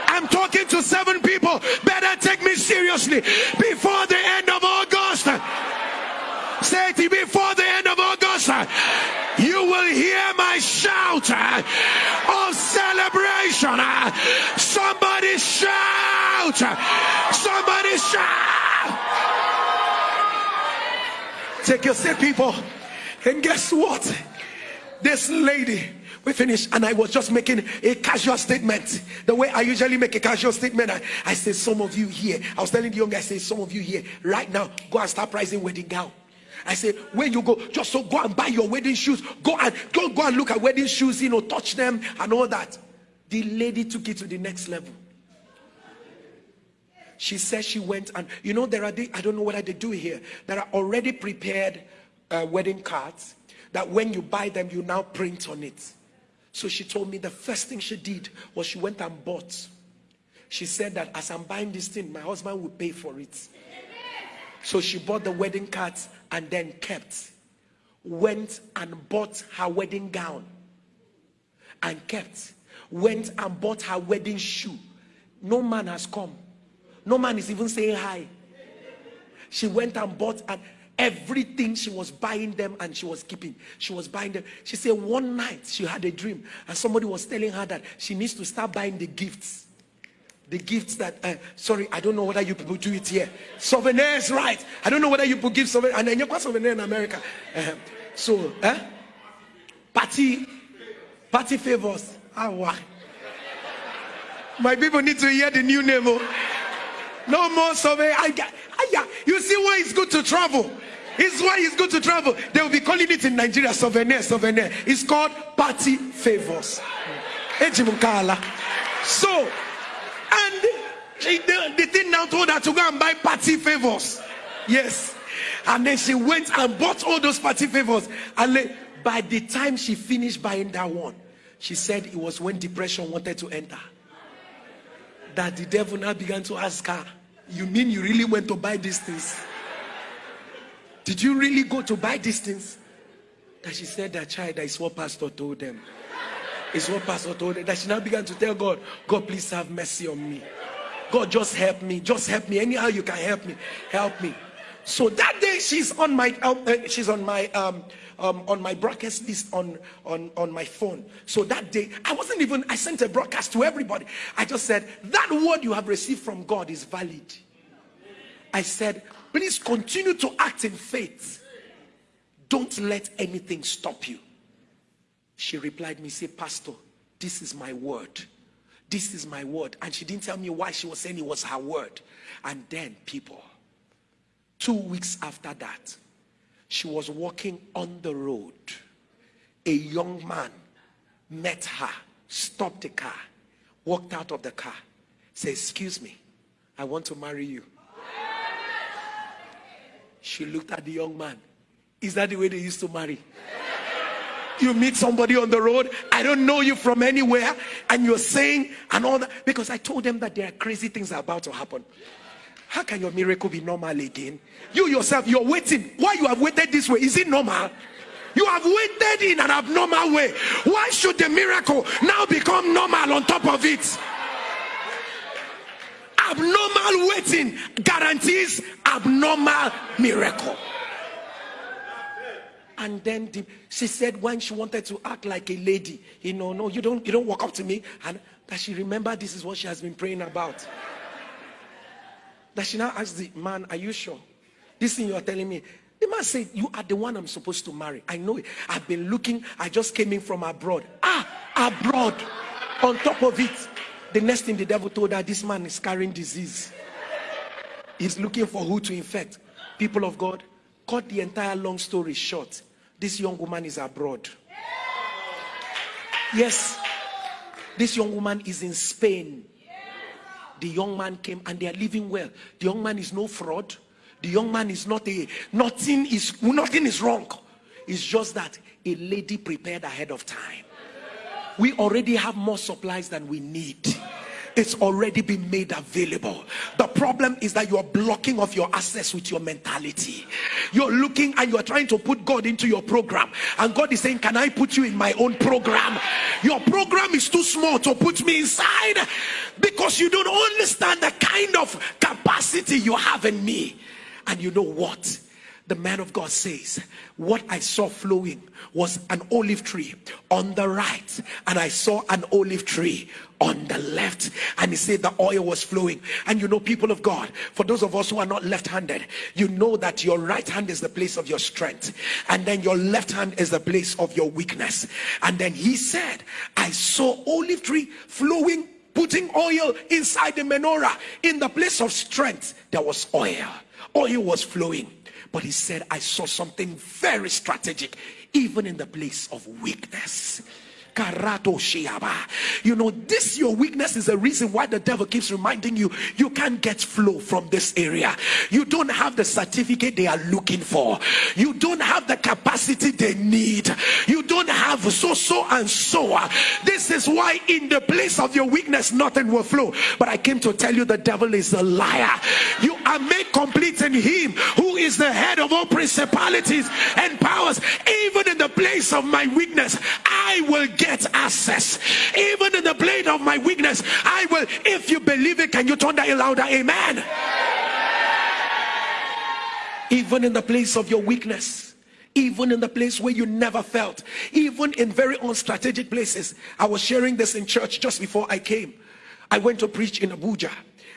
I'm talking to seven people. Better take me seriously. Before the end of August, say it before the end of August, you will hear my shout uh, of celebration. Uh, somebody shout! Somebody shout! Take your seat, people. And guess what? This lady, we finished, and I was just making a casual statement. The way I usually make a casual statement, I, I say, Some of you here, I was telling the young guy, I say, Some of you here, right now, go and start pricing wedding gown. I say, when you go, just so go and buy your wedding shoes. Go and don't go and look at wedding shoes, you know, touch them and all that. The lady took it to the next level she says she went and you know there are the, i don't know what they do here there are already prepared uh, wedding cards that when you buy them you now print on it. So she told me the first thing she did was she went and bought. She said that as i'm buying this thing my husband will pay for it. So she bought the wedding cards and then kept. Went and bought her wedding gown and kept. Went and bought her wedding shoe. No man has come no man is even saying hi. She went and bought and everything she was buying them and she was keeping. She was buying them. She said one night she had a dream and somebody was telling her that she needs to start buying the gifts. The gifts that, uh, sorry, I don't know whether you people do it here. Souvenirs, right? I don't know whether you people give souvenirs. And then you got souvenir in America. Uh, so, eh? Party, party favors. Ah, why? My people need to hear the new name. Oh. No more survey. I, I, you see why it's good to travel. It's why it's good to travel. They will be calling it in Nigeria souvenir, souvenir. It's called party favors. So, and the, the thing now told her to go and buy party favors. Yes. And then she went and bought all those party favors. And by the time she finished buying that one, she said it was when depression wanted to enter that the devil now began to ask her, You mean you really went to buy these things? Did you really go to buy these things? That she said that child, that is what pastor told them. It's what pastor told them. That she now began to tell God, God, please have mercy on me. God, just help me. Just help me. Anyhow you can help me. Help me. So that day she's on my uh, uh she's on my um, um, on my broadcast list on, on on my phone. So that day I wasn't even I sent a broadcast to everybody. I just said that word you have received from God is valid. I said Please continue to act in faith. Don't let anything stop you. She replied me, say, Pastor, this is my word. This is my word. And she didn't tell me why she was saying it was her word. And then people, two weeks after that, she was walking on the road. A young man met her, stopped the car, walked out of the car, said, excuse me, I want to marry you. She looked at the young man. Is that the way they used to marry? You meet somebody on the road, I don't know you from anywhere, and you're saying and all that. Because I told them that there are crazy things are about to happen. How can your miracle be normal again? You yourself, you're waiting. Why you have waited this way? Is it normal? You have waited in an abnormal way. Why should the miracle now become normal on top of it? abnormal waiting guarantees abnormal miracle. And then the, she said when she wanted to act like a lady, you know, no, you don't, you don't walk up to me. And that she remembered this is what she has been praying about. That she now asked the man, are you sure? This thing you are telling me. The man said, you are the one I'm supposed to marry. I know it. I've been looking. I just came in from abroad. Ah, abroad. On top of it, the next thing the devil told her, this man is carrying disease. He's looking for who to infect. People of God, cut the entire long story short. This young woman is abroad. Yes, this young woman is in Spain. The young man came and they are living well. The young man is no fraud. The young man is not a nothing is nothing is wrong. It's just that a lady prepared ahead of time we already have more supplies than we need it's already been made available. The problem is that you are blocking off your access with your mentality. You're looking and you're trying to put god into your program. And god is saying can i put you in my own program? Your program is too small to put me inside because you don't understand the kind of capacity you have in me. And you know what the man of God says, What I saw flowing was an olive tree on the right, and I saw an olive tree on the left. And he said the oil was flowing. And you know, people of God, for those of us who are not left handed, you know that your right hand is the place of your strength, and then your left hand is the place of your weakness. And then he said, I saw olive tree flowing putting oil inside the menorah in the place of strength there was oil oil was flowing but he said, I saw something very strategic, even in the place of weakness. You know, this your weakness is the reason why the devil keeps reminding you you can't get flow from this area. You don't have the certificate they are looking for. You don't have the capacity they need. You don't have so so and so. This is why in the place of your weakness nothing will flow. But I came to tell you the devil is a liar. You are made complete in him who is the head of all principalities and powers. Even in the place of my weakness, I will get get access. Even in the blade of my weakness, I will. If you believe it, can you turn that louder? Amen. Even in the place of your weakness even in the place where you never felt, even in very unstrategic places. I was sharing this in church just before I came. I went to preach in Abuja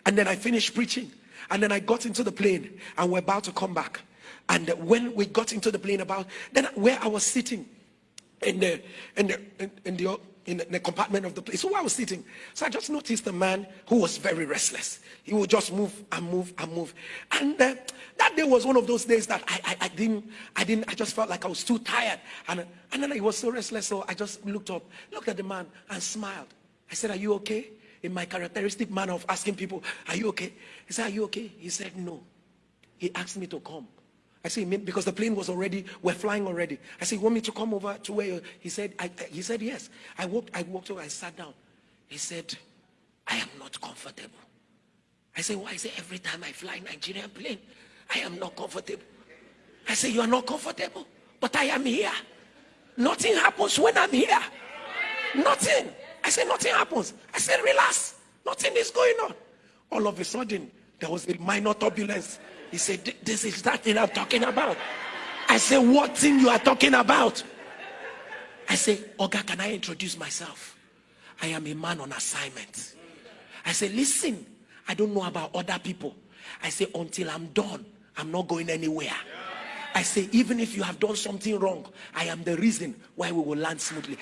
and then I finished preaching and then I got into the plane and we're about to come back. And when we got into the plane about, then where I was sitting, in the in the in the in the compartment of the place. So I was sitting. So I just noticed a man who was very restless. He would just move and move and move. And uh, that day was one of those days that I, I, I, didn't, I didn't, I just felt like I was too tired. And, and then he was so restless. So I just looked up, looked at the man and smiled. I said, are you okay? In my characteristic manner of asking people, are you okay? He said, are you okay? He said, no. He asked me to come. I said, because the plane was already, we're flying already. I said, you want me to come over to where He said, I, he said, yes. I walked, I walked over, I sat down. He said, I am not comfortable. I said, why? I say, every time I fly Nigerian plane, I am not comfortable. I said, you are not comfortable, but I am here. Nothing happens when I'm here. Nothing. I said, nothing happens. I said, relax. Nothing is going on. All of a sudden, there was a minor turbulence. He said, this is that thing I'm talking about. I said, what thing you are talking about? I said, Oga, can I introduce myself? I am a man on assignment. I said, listen, I don't know about other people. I say, until I'm done, I'm not going anywhere. I say, even if you have done something wrong, I am the reason why we will land smoothly.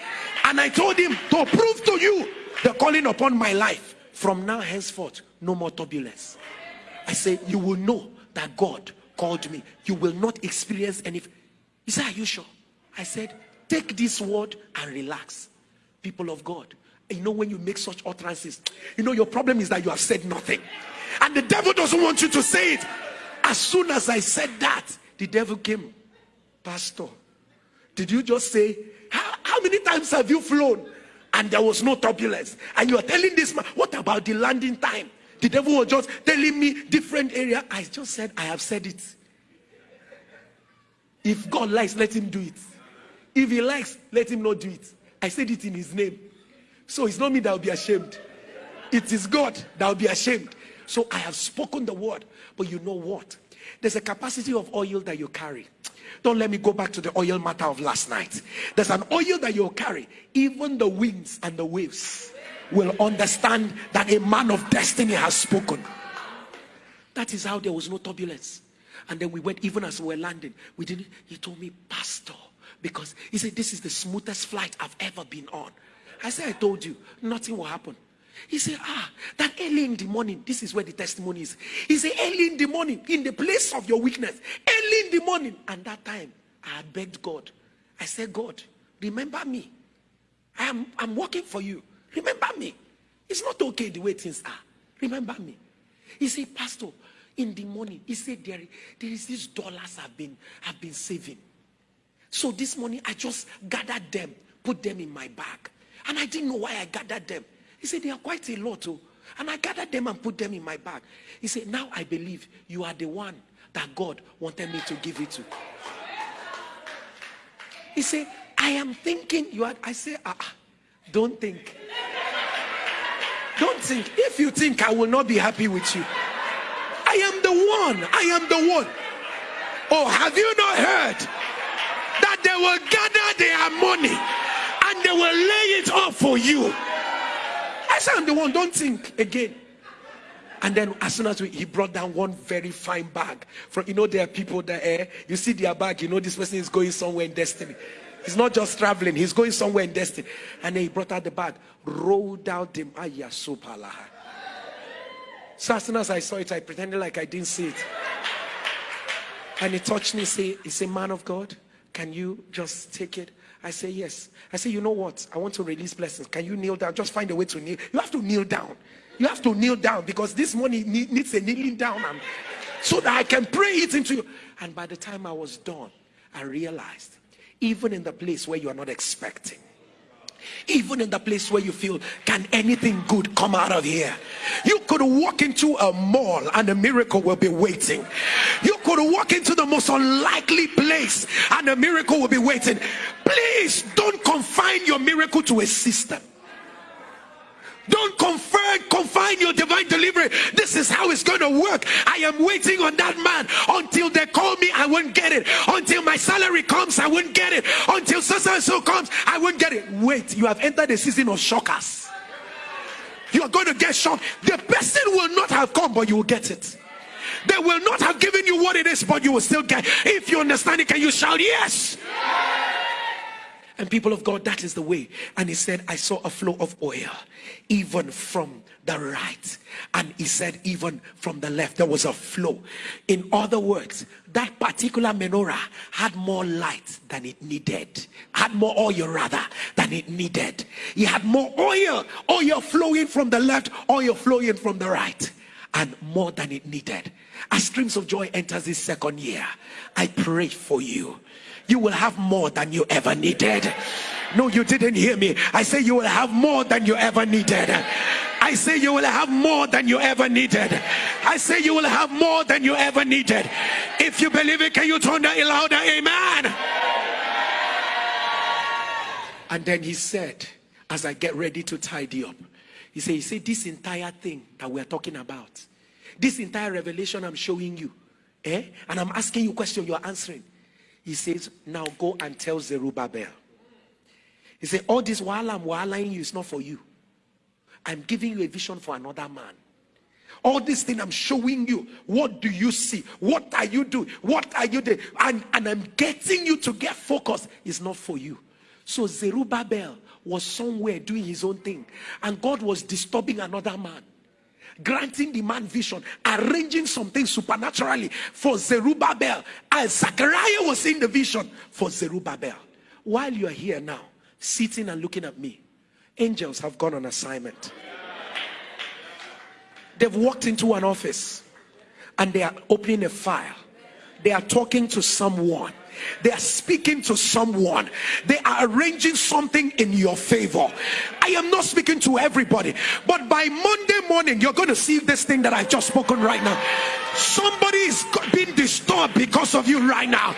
And I told him to prove to you the calling upon my life. From now henceforth, no more turbulence. I say, you will know that God called me. You will not experience any. He said, Are you sure? I said, Take this word and relax. People of God, you know, when you make such utterances, you know, your problem is that you have said nothing. And the devil doesn't want you to say it. As soon as I said that, the devil came. Pastor, did you just say, How, how many times have you flown? And there was no turbulence. And you are telling this man, What about the landing time? The devil was just telling me different area. I just said, I have said it. If God likes, let him do it. If he likes, let him not do it. I said it in his name. So it's not me that will be ashamed. It is God that will be ashamed. So I have spoken the word. But you know what? There's a capacity of oil that you carry. Don't let me go back to the oil matter of last night. There's an oil that you will carry. Even the winds and the waves will understand that a man of destiny has spoken. That is how there was no turbulence. And then we went, even as we were landing, we didn't. He told me, Pastor, because he said, This is the smoothest flight I've ever been on. I said, I told you, nothing will happen. He said, Ah, that early in the morning, this is where the testimony is. He said, Early in the morning, in the place of your weakness, early in the morning. And that time, I begged God. I said, God, remember me. I am I'm working for you. Remember me. It's not okay the way things are. Remember me. He said, Pastor, in the morning, he said, there, there is these dollars I've been, I've been saving. So this morning, I just gathered them, put them in my bag. And I didn't know why I gathered them. He said, they are quite a lot. Oh. And I gathered them and put them in my bag. He said, now I believe you are the one that God wanted me to give it to. He said, I am thinking you are. I say, ah, ah don't think. Don't think. If you think I will not be happy with you, I am the one. I am the one. Oh, have you not heard that they will gather their money and they will lay it up for you? I'm the one. Don't think again. And then as soon as we, he brought down one very fine bag from you know there are people that eh, you see their bag, you know this person is going somewhere in destiny. He's not just traveling, he's going somewhere in destiny. And then he brought out the bag, rolled out the ayasupala. So as soon as I saw it, I pretended like I didn't see it. And he touched me, say, he said, Man of God, can you just take it? I say, Yes. I say, You know what? I want to release blessings. Can you kneel down? Just find a way to kneel. You have to kneel down. You have to kneel down because this money needs a kneeling down and so that I can pray it into you. And by the time I was done, I realized even in the place where you are not expecting even in the place where you feel can anything good come out of here? You could walk into a mall and a miracle will be waiting. You could walk into the most unlikely place and a miracle will be waiting. Please don't confine your miracle to a system don't confine, confine your divine delivery. This is how it's going to work. I am waiting on that man until they call me. I won't get it. Until my salary comes, I won't get it. Until so and so comes, I won't get it. Wait, you have entered the season of shockers. You are going to get shocked. The person will not have come, but you will get it. They will not have given you what it is, but you will still get. it If you understand it, can you shout yes? And people of God, that is the way. And he said, I saw a flow of oil, even from the right. And he said, even from the left, there was a flow. In other words, that particular menorah had more light than it needed, had more oil rather than it needed. He had more oil, oil flowing from the left, oil flowing from the right, and more than it needed. As streams of joy enters this second year, I pray for you you will have more than you ever needed. No, you didn't hear me. I say you will have more than you ever needed. I say you will have more than you ever needed. I say you will have more than you ever needed. If you believe it, can you turn that louder? Amen. And then he said, as I get ready to tidy up, he said, he said, this entire thing that we're talking about, this entire revelation I'm showing you, eh? And I'm asking you question, you're answering. He says, now go and tell Zerubbabel. He said, all this while I'm whiling you is not for you. I'm giving you a vision for another man. All this thing I'm showing you. What do you see? What are you doing? What are you doing? And, and I'm getting you to get focused. It's not for you. So Zerubbabel was somewhere doing his own thing. And God was disturbing another man. Granting the man vision, arranging something supernaturally for Zerubbabel. And Zachariah was in the vision for Zerubbabel. While you are here now, sitting and looking at me, angels have gone on assignment. They've walked into an office and they are opening a file. They are talking to someone they are speaking to someone. They are arranging something in your favor. I am not speaking to everybody, but by Monday morning, you're going to see this thing that I've just spoken right now. Somebody is being disturbed because of you right now.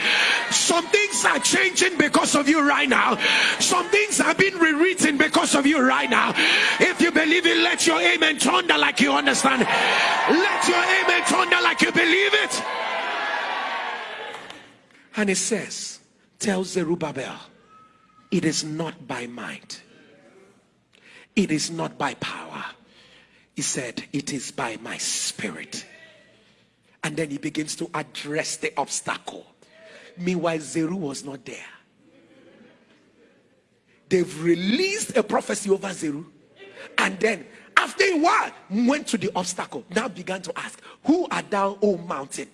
Some things are changing because of you right now. Some things are being rewritten because of you right now. If you believe it, let your amen thunder like you understand. Let your amen thunder like you believe it. And it says, Tell Zerubbabel, it is not by might, it is not by power. He said, It is by my spirit. And then he begins to address the obstacle. Meanwhile, Zeru was not there. They've released a prophecy over Zeru. And then, after a while, went to the obstacle. Now began to ask, Who art thou, O mountain?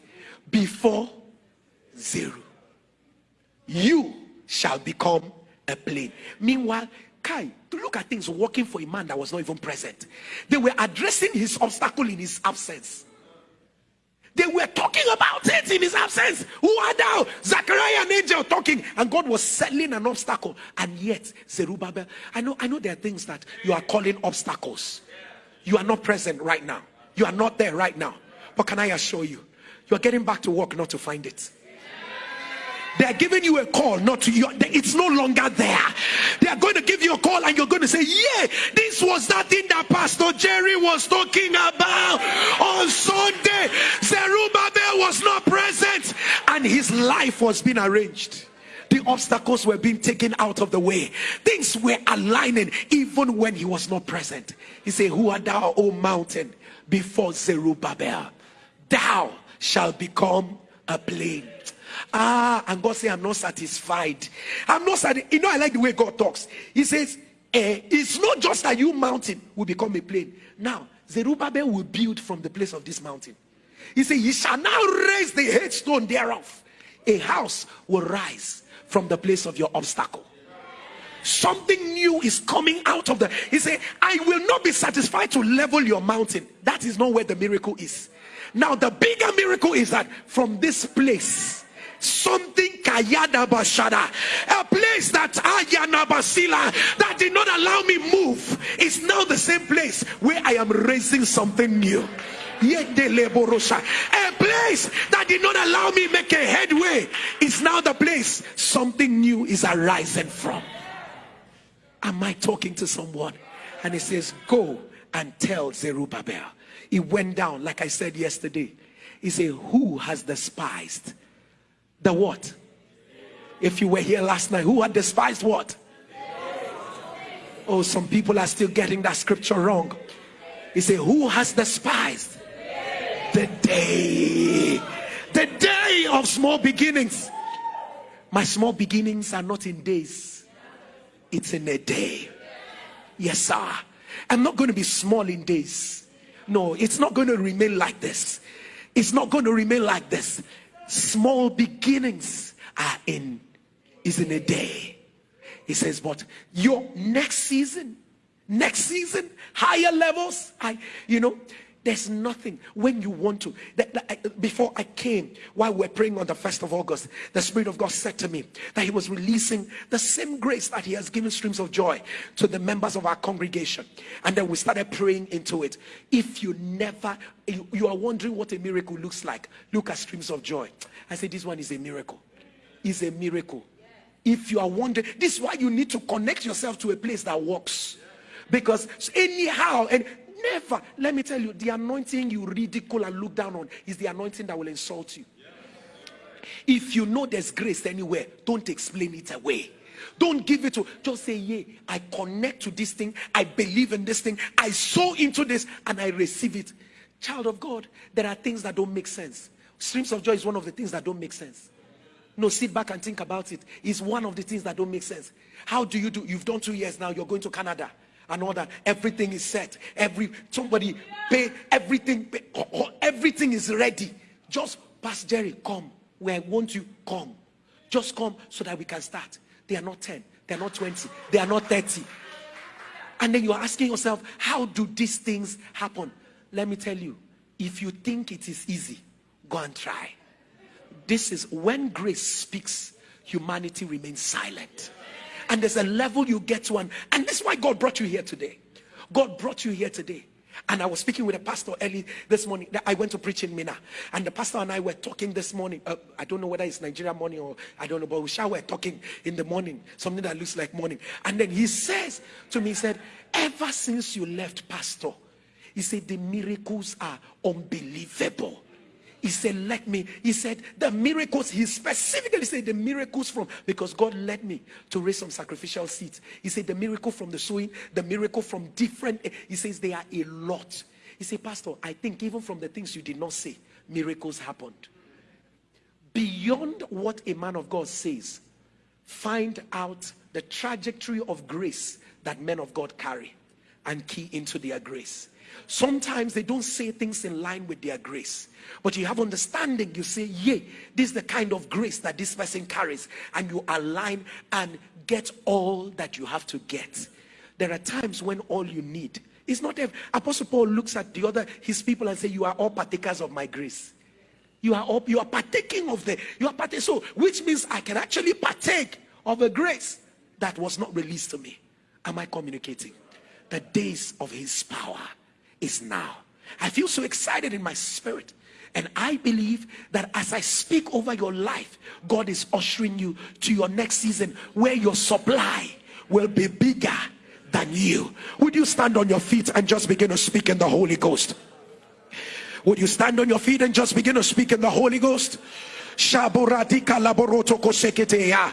Before Zeru you shall become a plain. Meanwhile, Kai, to look at things working for a man that was not even present. They were addressing his obstacle in his absence. They were talking about it in his absence. Who are thou? Zachariah and angel talking, and God was settling an obstacle. And yet, Zerubbabel, I know, I know there are things that you are calling obstacles. You are not present right now. You are not there right now. But can I assure you, you are getting back to work not to find it. They are giving you a call, not to you. It's no longer there. They are going to give you a call, and you're going to say, Yeah, this was that thing that Pastor Jerry was talking about on Sunday. Zerubbabel was not present, and his life was being arranged. The obstacles were being taken out of the way. Things were aligning even when he was not present. He said, Who art thou, O mountain, before Zerubbabel? Thou shalt become a plain Ah, and God say, I'm not satisfied. I'm not satisfied. You know, I like the way God talks. He says, eh, it's not just that you mountain will become a plain. Now, Zerubbabel will build from the place of this mountain. He said, Ye shall now raise the headstone thereof. A house will rise from the place of your obstacle. Something new is coming out of the. He said, I will not be satisfied to level your mountain. That is not where the miracle is. Now, the bigger miracle is that from this place, something kayada bashada a place that ayana basila that did not allow me move is now the same place where i am raising something new. A place that did not allow me make a headway is now the place something new is arising from. Am i talking to someone? And he says go and tell zerubbabel. He went down like i said yesterday. He said who has despised the what? If you were here last night, who had despised what? Oh, some people are still getting that scripture wrong. He said, Who has despised the day? The day of small beginnings. My small beginnings are not in days, it's in a day. Yes, sir. I'm not going to be small in days. No, it's not going to remain like this. It's not going to remain like this small beginnings are in is in a day. He says but your next season next season higher levels i you know There's nothing when you want to. That, before I came, while we we're praying on the 1st of August, the Spirit of God said to me that He was releasing the same grace that He has given streams of joy to the members of our congregation. And then we started praying into it. If you never, you, you are wondering what a miracle looks like, look at streams of joy. I said, This one is a miracle. Is a miracle. If you are wondering, this is why you need to connect yourself to a place that works. Because anyhow, and Never. Let me tell you, the anointing you ridicule and look down on is the anointing that will insult you. If you know there's grace anywhere, don't explain it away. Don't give it to just say, Yeah, I connect to this thing, I believe in this thing, I sow into this, and I receive it. Child of God, there are things that don't make sense. Streams of joy is one of the things that don't make sense. No, sit back and think about it. It's one of the things that don't make sense. How do you do? You've done two years now, you're going to Canada and all that. Everything is set. Every somebody pay everything. Pay, everything is ready. Just pass Jerry, come. Where I want you, come. Just come so that we can start. They are not 10, they are not 20, they are not 30. And then you are asking yourself, how do these things happen? Let me tell you, if you think it is easy, go and try. This is when grace speaks, humanity remains silent and there's a level you get to one, and and that's why god brought you here today god brought you here today and I was speaking with a pastor early this morning. That I went to preach in Minna. And the pastor and I were talking this morning. Uh, I don't know whether it's Nigeria morning or I don't know, but we shall were talking in the morning. Something that looks like morning. And then he says to me, he said, ever since you left, pastor, he said, the miracles are unbelievable. He said, Let me. He said, The miracles, he specifically said, The miracles from, because God led me to raise some sacrificial seeds. He said, The miracle from the sowing, the miracle from different, he says, They are a lot. He said, Pastor, I think even from the things you did not say, miracles happened. Beyond what a man of God says, find out the trajectory of grace that men of God carry and key into their grace. Sometimes they don't say things in line with their grace. But you have understanding. You say, Yea, this is the kind of grace that this person carries. And you align and get all that you have to get. There are times when all you need is not if Apostle Paul looks at the other his people and say, You are all partakers of my grace. You are all you are partaking of the you are partaking. So which means I can actually partake of a grace that was not released to me. Am I communicating? The days of his power is now. I feel so excited in my spirit. And I believe that as I speak over your life, God is ushering you to your next season where your supply will be bigger than you. Would you stand on your feet and just begin to speak in the Holy Ghost? Would you stand on your feet and just begin to speak in the Holy Ghost? Shaburadika laboroto koseketea.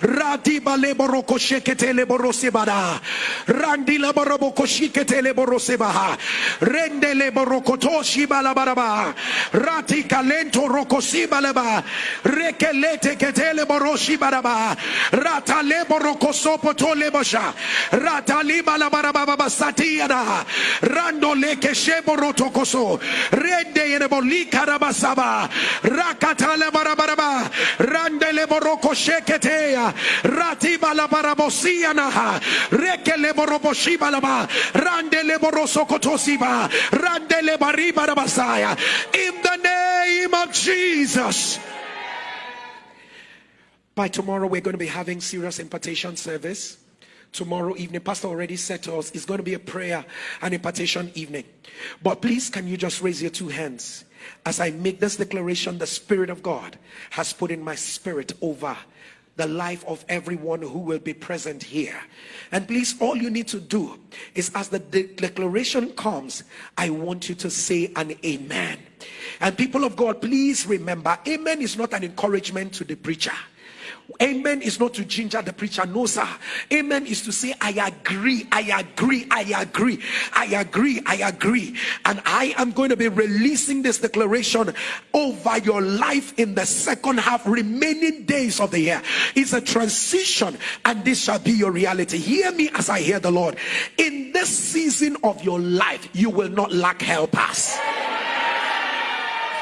Radiba leboro koshekete leborosebada. Randi laborobo koshikete leborosebaha. Rende leborokotoshi balabaraba. Rati kalento rokosibalaba. Rekelete ketele boroshi baraba. Rata leborokosopo to lebosha. Rata libalabaraba basatiada. Rando leke sheboroto koso. Rende yenebolika rabasaba. Rakata barabaraba randele boroko sheketea ratiba la barabosia naha rekele randele boroso kotosiba randele bariba rabasaya. In the name of Jesus. By tomorrow we're going to be having serious impartation service. Tomorrow evening. Pastor already said to us. It's going to be a prayer and impartation evening. But please, can you just raise your two hands as I make this declaration? The Spirit of God has put in my spirit over the life of everyone who will be present here. And please, all you need to do is as the de- declaration comes, I want you to say an amen. And people of God, please remember, amen is not an encouragement to the preacher. Amen is not to ginger the preacher. No, sir. Amen is to say, I agree, I agree, I agree, I agree, I agree. And I am going to be releasing this declaration over your life in the second half, remaining days of the year. It's a transition, and this shall be your reality. Hear me as I hear the Lord. In this season of your life, you will not lack helpers.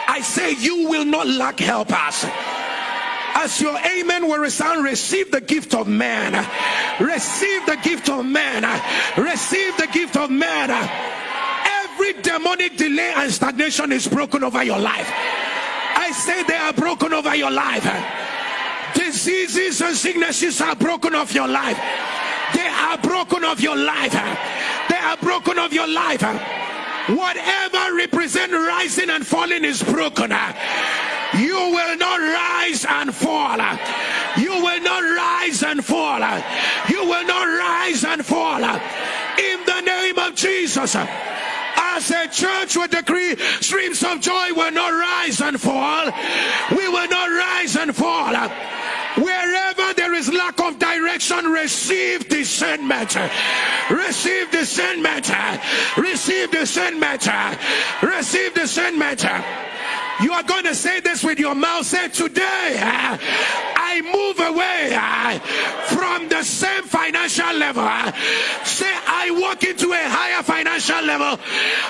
I say, you will not lack helpers as your amen will resound, receive the gift of man. Receive the gift of man. Receive the gift of man Every demonic delay and stagnation is broken over your life. I say they are broken over your life. Diseases and sicknesses are broken off your life. They are broken off your life. They are broken off your life. Whatever represent rising and falling is broken. You will not rise and fall. You will not rise and fall. You will not rise and fall. In the name of Jesus. As a church we decree streams of joy will not rise and fall. We will not rise and fall. Wherever there is lack of direction, receive discernment. Receive discernment. Receive discernment. Receive discernment. You are going to say this with your mouth. Say, Today I move away uh, from the same financial level. Uh, say, I walk into a higher financial level.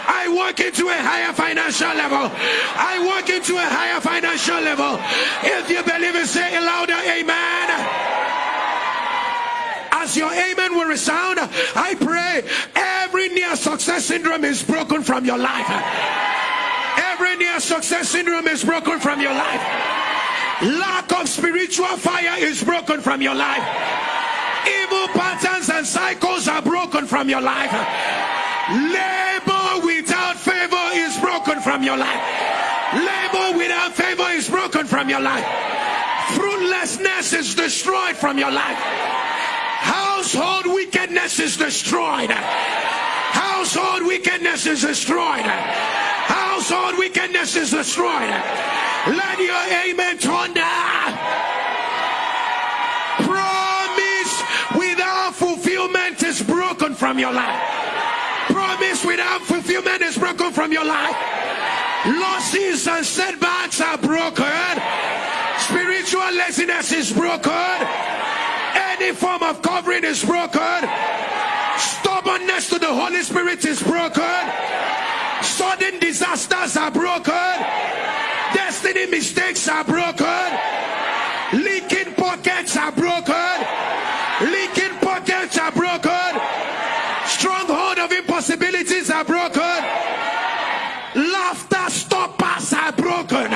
I walk into a higher financial level. I walk into a higher financial level. If you believe it, say it louder. Amen as your amen will resound, I pray every near success syndrome is broken from your life. Every near success syndrome is broken from your life. Lack of spiritual fire is broken from your life. Evil patterns and cycles are broken from your life. Labor without favor is broken from your life. Labor without favor is broken from your life. Fruitlessness is destroyed from your life. Household wickedness is destroyed. Household wickedness is destroyed household wickedness is destroyed. Let your amen thunder. Promise without fulfillment is broken from your life. Promise without fulfillment is broken from your life. Losses and setbacks are broken. Spiritual laziness is broken. Any form of covering is broken. Stubbornness to the Holy Spirit is broken. Disasters are broken. Destiny mistakes are broken. Leaking pockets are broken. Leaking pockets are broken. Stronghold of impossibilities are broken. Laughter stoppers are broken.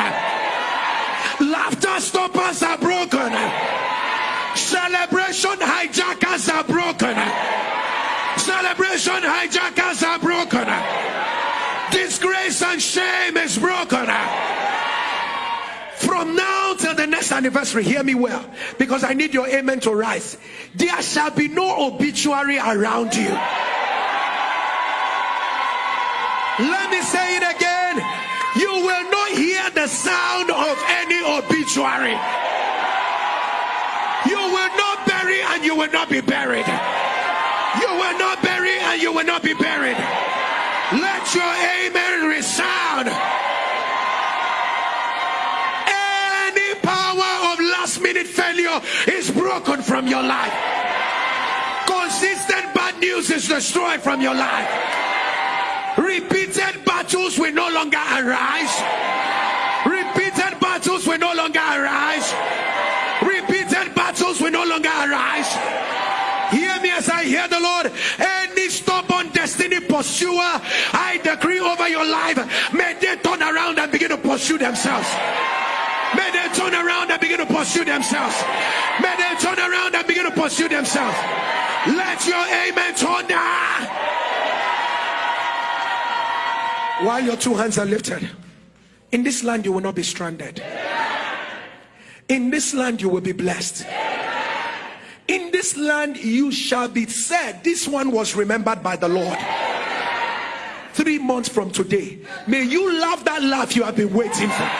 Laughter stoppers are broken. Celebration hijackers are broken. Celebration hijackers are broken. Shame is broken. From now till the next anniversary, hear me well, because I need your amen to rise. There shall be no obituary around you. Let me say it again. You will not hear the sound of any obituary. You will not bury and you will not be buried. You will not bury and you will not be buried. Your amen resound. Any power of last minute failure is broken from your life. Consistent bad news is destroyed from your life. Repeated battles will no longer arise. Repeated battles will no longer arise. Repeated battles will no longer arise. Hear me as I hear the Lord. Destiny pursuer, I decree over your life, may they turn around and begin to pursue themselves. May they turn around and begin to pursue themselves. May they turn around and begin to pursue themselves. Let your amen turn down. While your two hands are lifted, in this land you will not be stranded. In this land you will be blessed. In this land you shall be said, This one was remembered by the Lord. Three months from today, may you laugh that laugh you have been waiting for.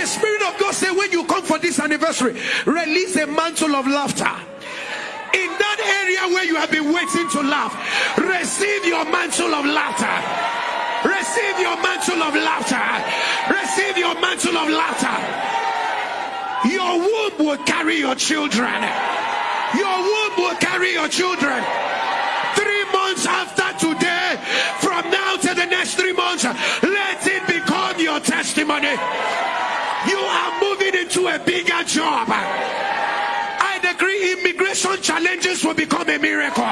The Spirit of God said, When you come for this anniversary, release a mantle of laughter. In that area where you have been waiting to laugh, receive your mantle of laughter. Receive your mantle of laughter. Receive your mantle of laughter. Your womb will carry your children. Your womb will carry your children. Three months after today, from now to the next three months, let it become your testimony. You are moving into a bigger job. I decree immigration challenges will become a miracle.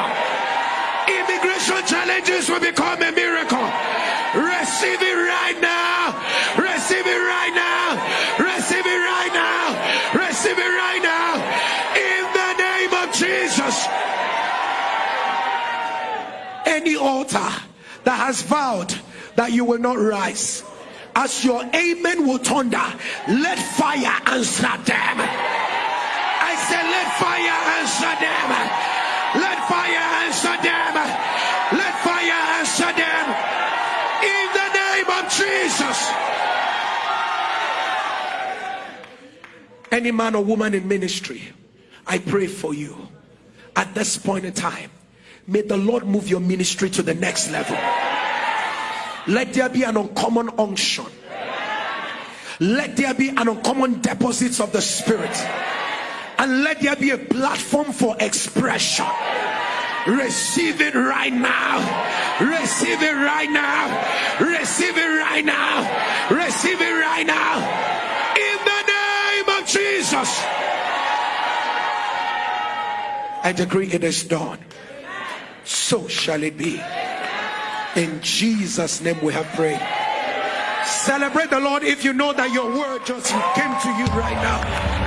Immigration challenges will become a miracle. Receive it right now. Right now. In the name of Jesus. Any altar that has vowed that you will not rise, as your amen will thunder, let fire answer them. I said, let fire answer them. Let fire answer them. Let fire answer them. In the name of Jesus. Any man or woman in ministry, I pray for you at this point in time. May the Lord move your ministry to the next level. Let there be an uncommon unction. Let there be an uncommon deposits of the Spirit. And let there be a platform for expression. Receive it right now. Receive it right now. Receive it right now. Receive it right now. Jesus. I decree it is done. So shall it be. In Jesus' name we have prayed. Celebrate the Lord if you know that your word just came to you right now.